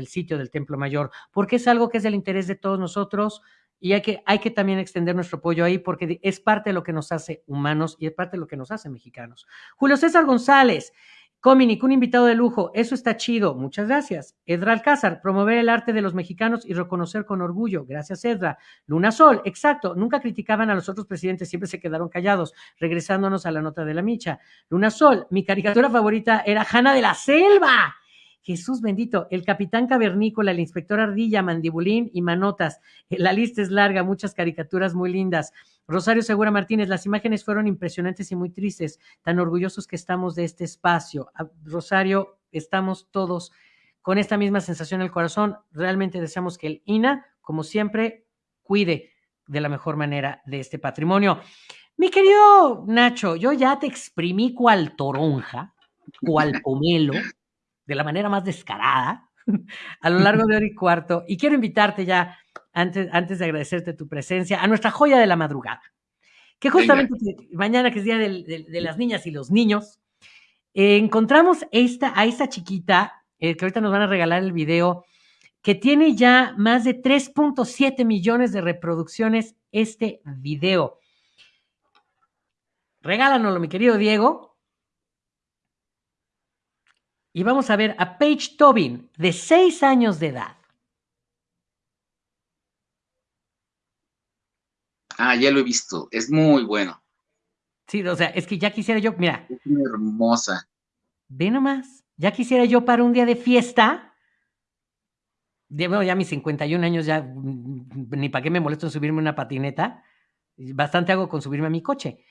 sitio del Templo Mayor, porque es algo que es del interés de todos nosotros y hay que, hay que también extender nuestro apoyo ahí porque es parte de lo que nos hace humanos y es parte de lo que nos hace mexicanos. Julio César González, Cominic, un invitado de lujo, eso está chido, muchas gracias. Edra Alcázar, promover el arte de los mexicanos y reconocer con orgullo, gracias Edra. Luna Sol, exacto, nunca criticaban a los otros presidentes, siempre se quedaron callados, regresándonos a la nota de la micha. Luna Sol, mi caricatura favorita era Hanna de la Selva. Jesús bendito, el capitán cavernícola, el inspector ardilla, mandibulín y manotas. La lista es larga, muchas caricaturas muy lindas. Rosario Segura Martínez, las imágenes fueron impresionantes y muy tristes, tan orgullosos que estamos de este espacio. Ah, Rosario, estamos todos con esta misma sensación en el corazón. Realmente deseamos que el INA, como siempre, cuide de la mejor manera de este patrimonio. Mi querido Nacho, yo ya te exprimí cual toronja, cual pomelo, de la manera más descarada a lo largo de hora y cuarto. Y quiero invitarte ya, antes, antes de agradecerte tu presencia, a nuestra joya de la madrugada, que justamente mañana, que es Día de, las Niñas y los Niños, encontramos esta, a esta chiquita, eh, que ahorita nos van a regalar el video, que tiene ya más de 3.7 millones de reproducciones este video. Regálanoslo, mi querido Diego, y vamos a ver a Paige Tobin, de 6 años de edad. Ah, ya lo he visto, es muy bueno. Sí, o sea, es que ya quisiera yo, mira. Es muy hermosa. Ve nomás, ya quisiera yo para un día de fiesta. bueno, ya mis 51 años, ya mm, ni para qué me molesto en subirme una patineta. Bastante hago con subirme a mi coche.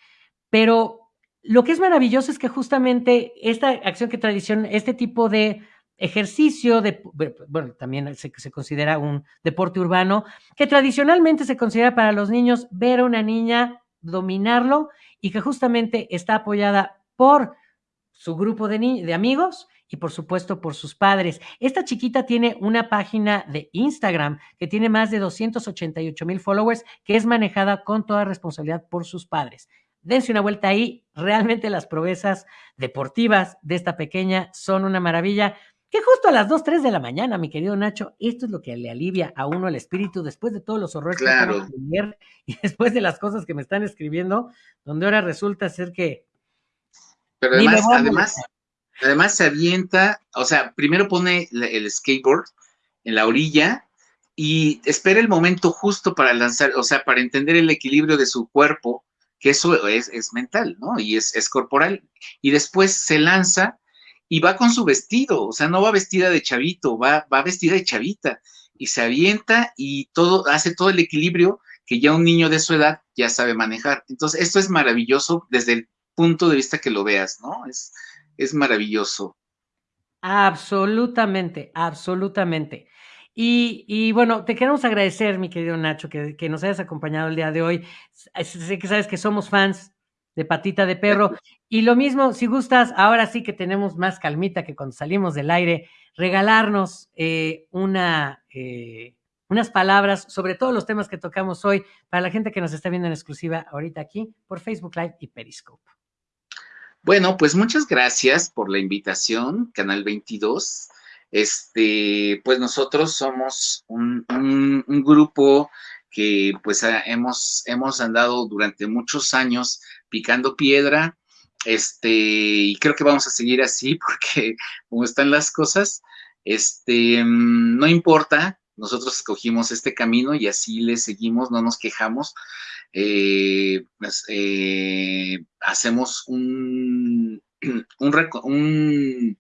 Pero lo que es maravilloso es que justamente esta acción que tradición, este tipo de ejercicio, de, bueno, también se, considera un deporte urbano, que tradicionalmente se considera para los niños ver a una niña, dominarlo y que justamente está apoyada por su grupo de, de amigos y por supuesto por sus padres. Esta chiquita tiene una página de Instagram que tiene más de 288 mil followers, que es manejada con toda responsabilidad por sus padres dense una vuelta ahí. Realmente las proezas deportivas de esta pequeña son una maravilla. Que justo a las 2, 3 de la mañana, mi querido Nacho, esto es lo que le alivia a uno el espíritu después de todos los horrores claro. que y después de las cosas que me están escribiendo, donde ahora resulta ser que. Pero además, además, además se avienta, o sea, primero pone el skateboard en la orilla y espera el momento justo para lanzar, o sea, para entender el equilibrio de su cuerpo que eso es, es mental, ¿no? Y es, es, corporal. Y después se lanza y va con su vestido, o sea, no va vestida de chavito, va, va vestida de chavita y se avienta y todo, hace todo el equilibrio que ya un niño de su edad ya sabe manejar. Entonces, esto es maravilloso desde el punto de vista que lo veas, ¿no? Es, es maravilloso. Absolutamente, absolutamente. Y, bueno, te queremos agradecer, mi querido Nacho, que, nos hayas acompañado el día de hoy. Sé que sabes que somos fans de Patita de Perro. Y lo mismo, si gustas, ahora sí que tenemos más calmita que cuando salimos del aire, regalarnos eh, una, eh, unas palabras sobre todos los temas que tocamos hoy para la gente que nos está viendo en exclusiva ahorita aquí por Facebook Live y Periscope. Bueno, pues muchas gracias por la invitación, Canal 22. Este, pues nosotros somos un, grupo que pues hemos, hemos andado durante muchos años picando piedra, este, y creo que vamos a seguir así porque como están las cosas, este, no importa, nosotros escogimos este camino y así le seguimos, no nos quejamos, eh, pues, eh, hacemos un, un, un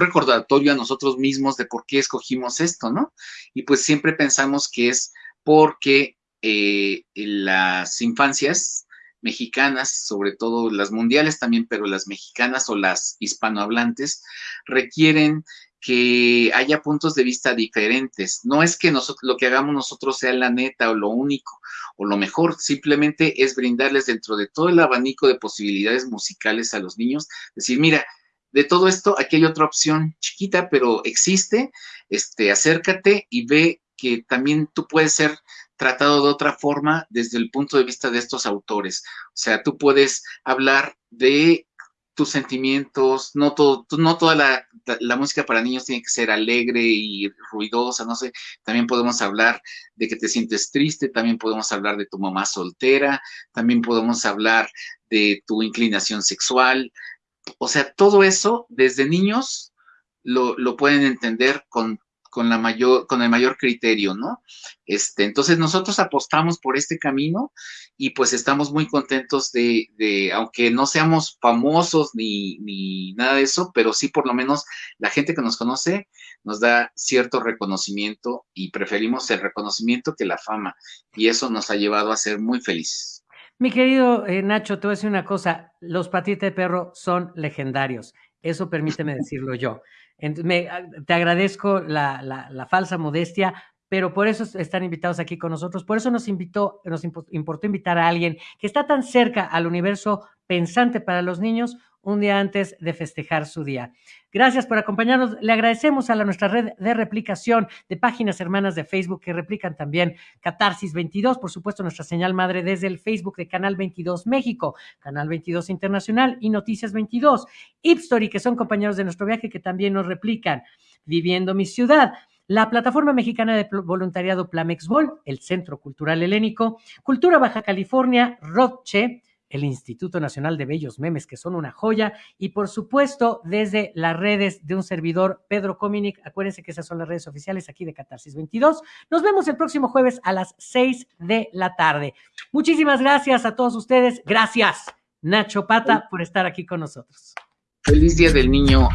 recordatorio a nosotros mismos de por qué escogimos esto, ¿no? Y pues siempre pensamos que es porque eh, las infancias mexicanas, sobre todo las mundiales también, pero las mexicanas o las hispanohablantes, requieren que haya puntos de vista diferentes. No es que lo que hagamos nosotros sea la neta o lo único o lo mejor, simplemente es brindarles dentro de todo el abanico de posibilidades musicales a los niños, decir, mira, de todo esto, aquí hay otra opción chiquita, pero existe, este, acércate y ve que también tú puedes ser tratado de otra forma desde el punto de vista de estos autores. O sea, tú puedes hablar de tus sentimientos, no, todo, no toda la, la, música para niños tiene que ser alegre y ruidosa, no sé, también podemos hablar de que te sientes triste, también podemos hablar de tu mamá soltera, también podemos hablar de tu inclinación sexual, o sea, todo eso desde niños lo, lo pueden entender con con, la mayor, con el mayor criterio, ¿no? Este, entonces nosotros apostamos por este camino y pues estamos muy contentos de, de aunque no seamos famosos ni, ni, nada de eso, pero sí por lo menos la gente que nos conoce nos da cierto reconocimiento y preferimos el reconocimiento que la fama y eso nos ha llevado a ser muy felices. Mi querido eh, Nacho, te voy a decir una cosa, los patitas de perro son legendarios, eso permíteme decirlo yo. Me, ah, te agradezco la, la, falsa modestia, pero por eso están invitados aquí con nosotros. Por eso nos invitó, nos importó invitar a alguien que está tan cerca al universo pensante para los niños un día antes de festejar su día. Gracias por acompañarnos. Le agradecemos a la, nuestra red de replicación de páginas hermanas de Facebook que replican también Catarsis 22, por supuesto nuestra señal madre desde el Facebook de Canal 22 México, Canal 22 Internacional y Noticias 22, Ipstory, que son compañeros de nuestro viaje que también nos replican, Viviendo mi ciudad, la Plataforma Mexicana de Voluntariado Plamexbol, el Centro Cultural Helénico, Cultura Baja California, Roche, el Instituto Nacional de Bellos Memes, que son una joya, y por supuesto desde las redes de un servidor, Pedro Cominic. Acuérdense que esas son las redes oficiales aquí de Catarsis 22. Nos vemos el próximo jueves a las 6 de la tarde. Muchísimas gracias a todos ustedes. Gracias, Nacho Pata, por estar aquí con nosotros. Feliz Día del Niño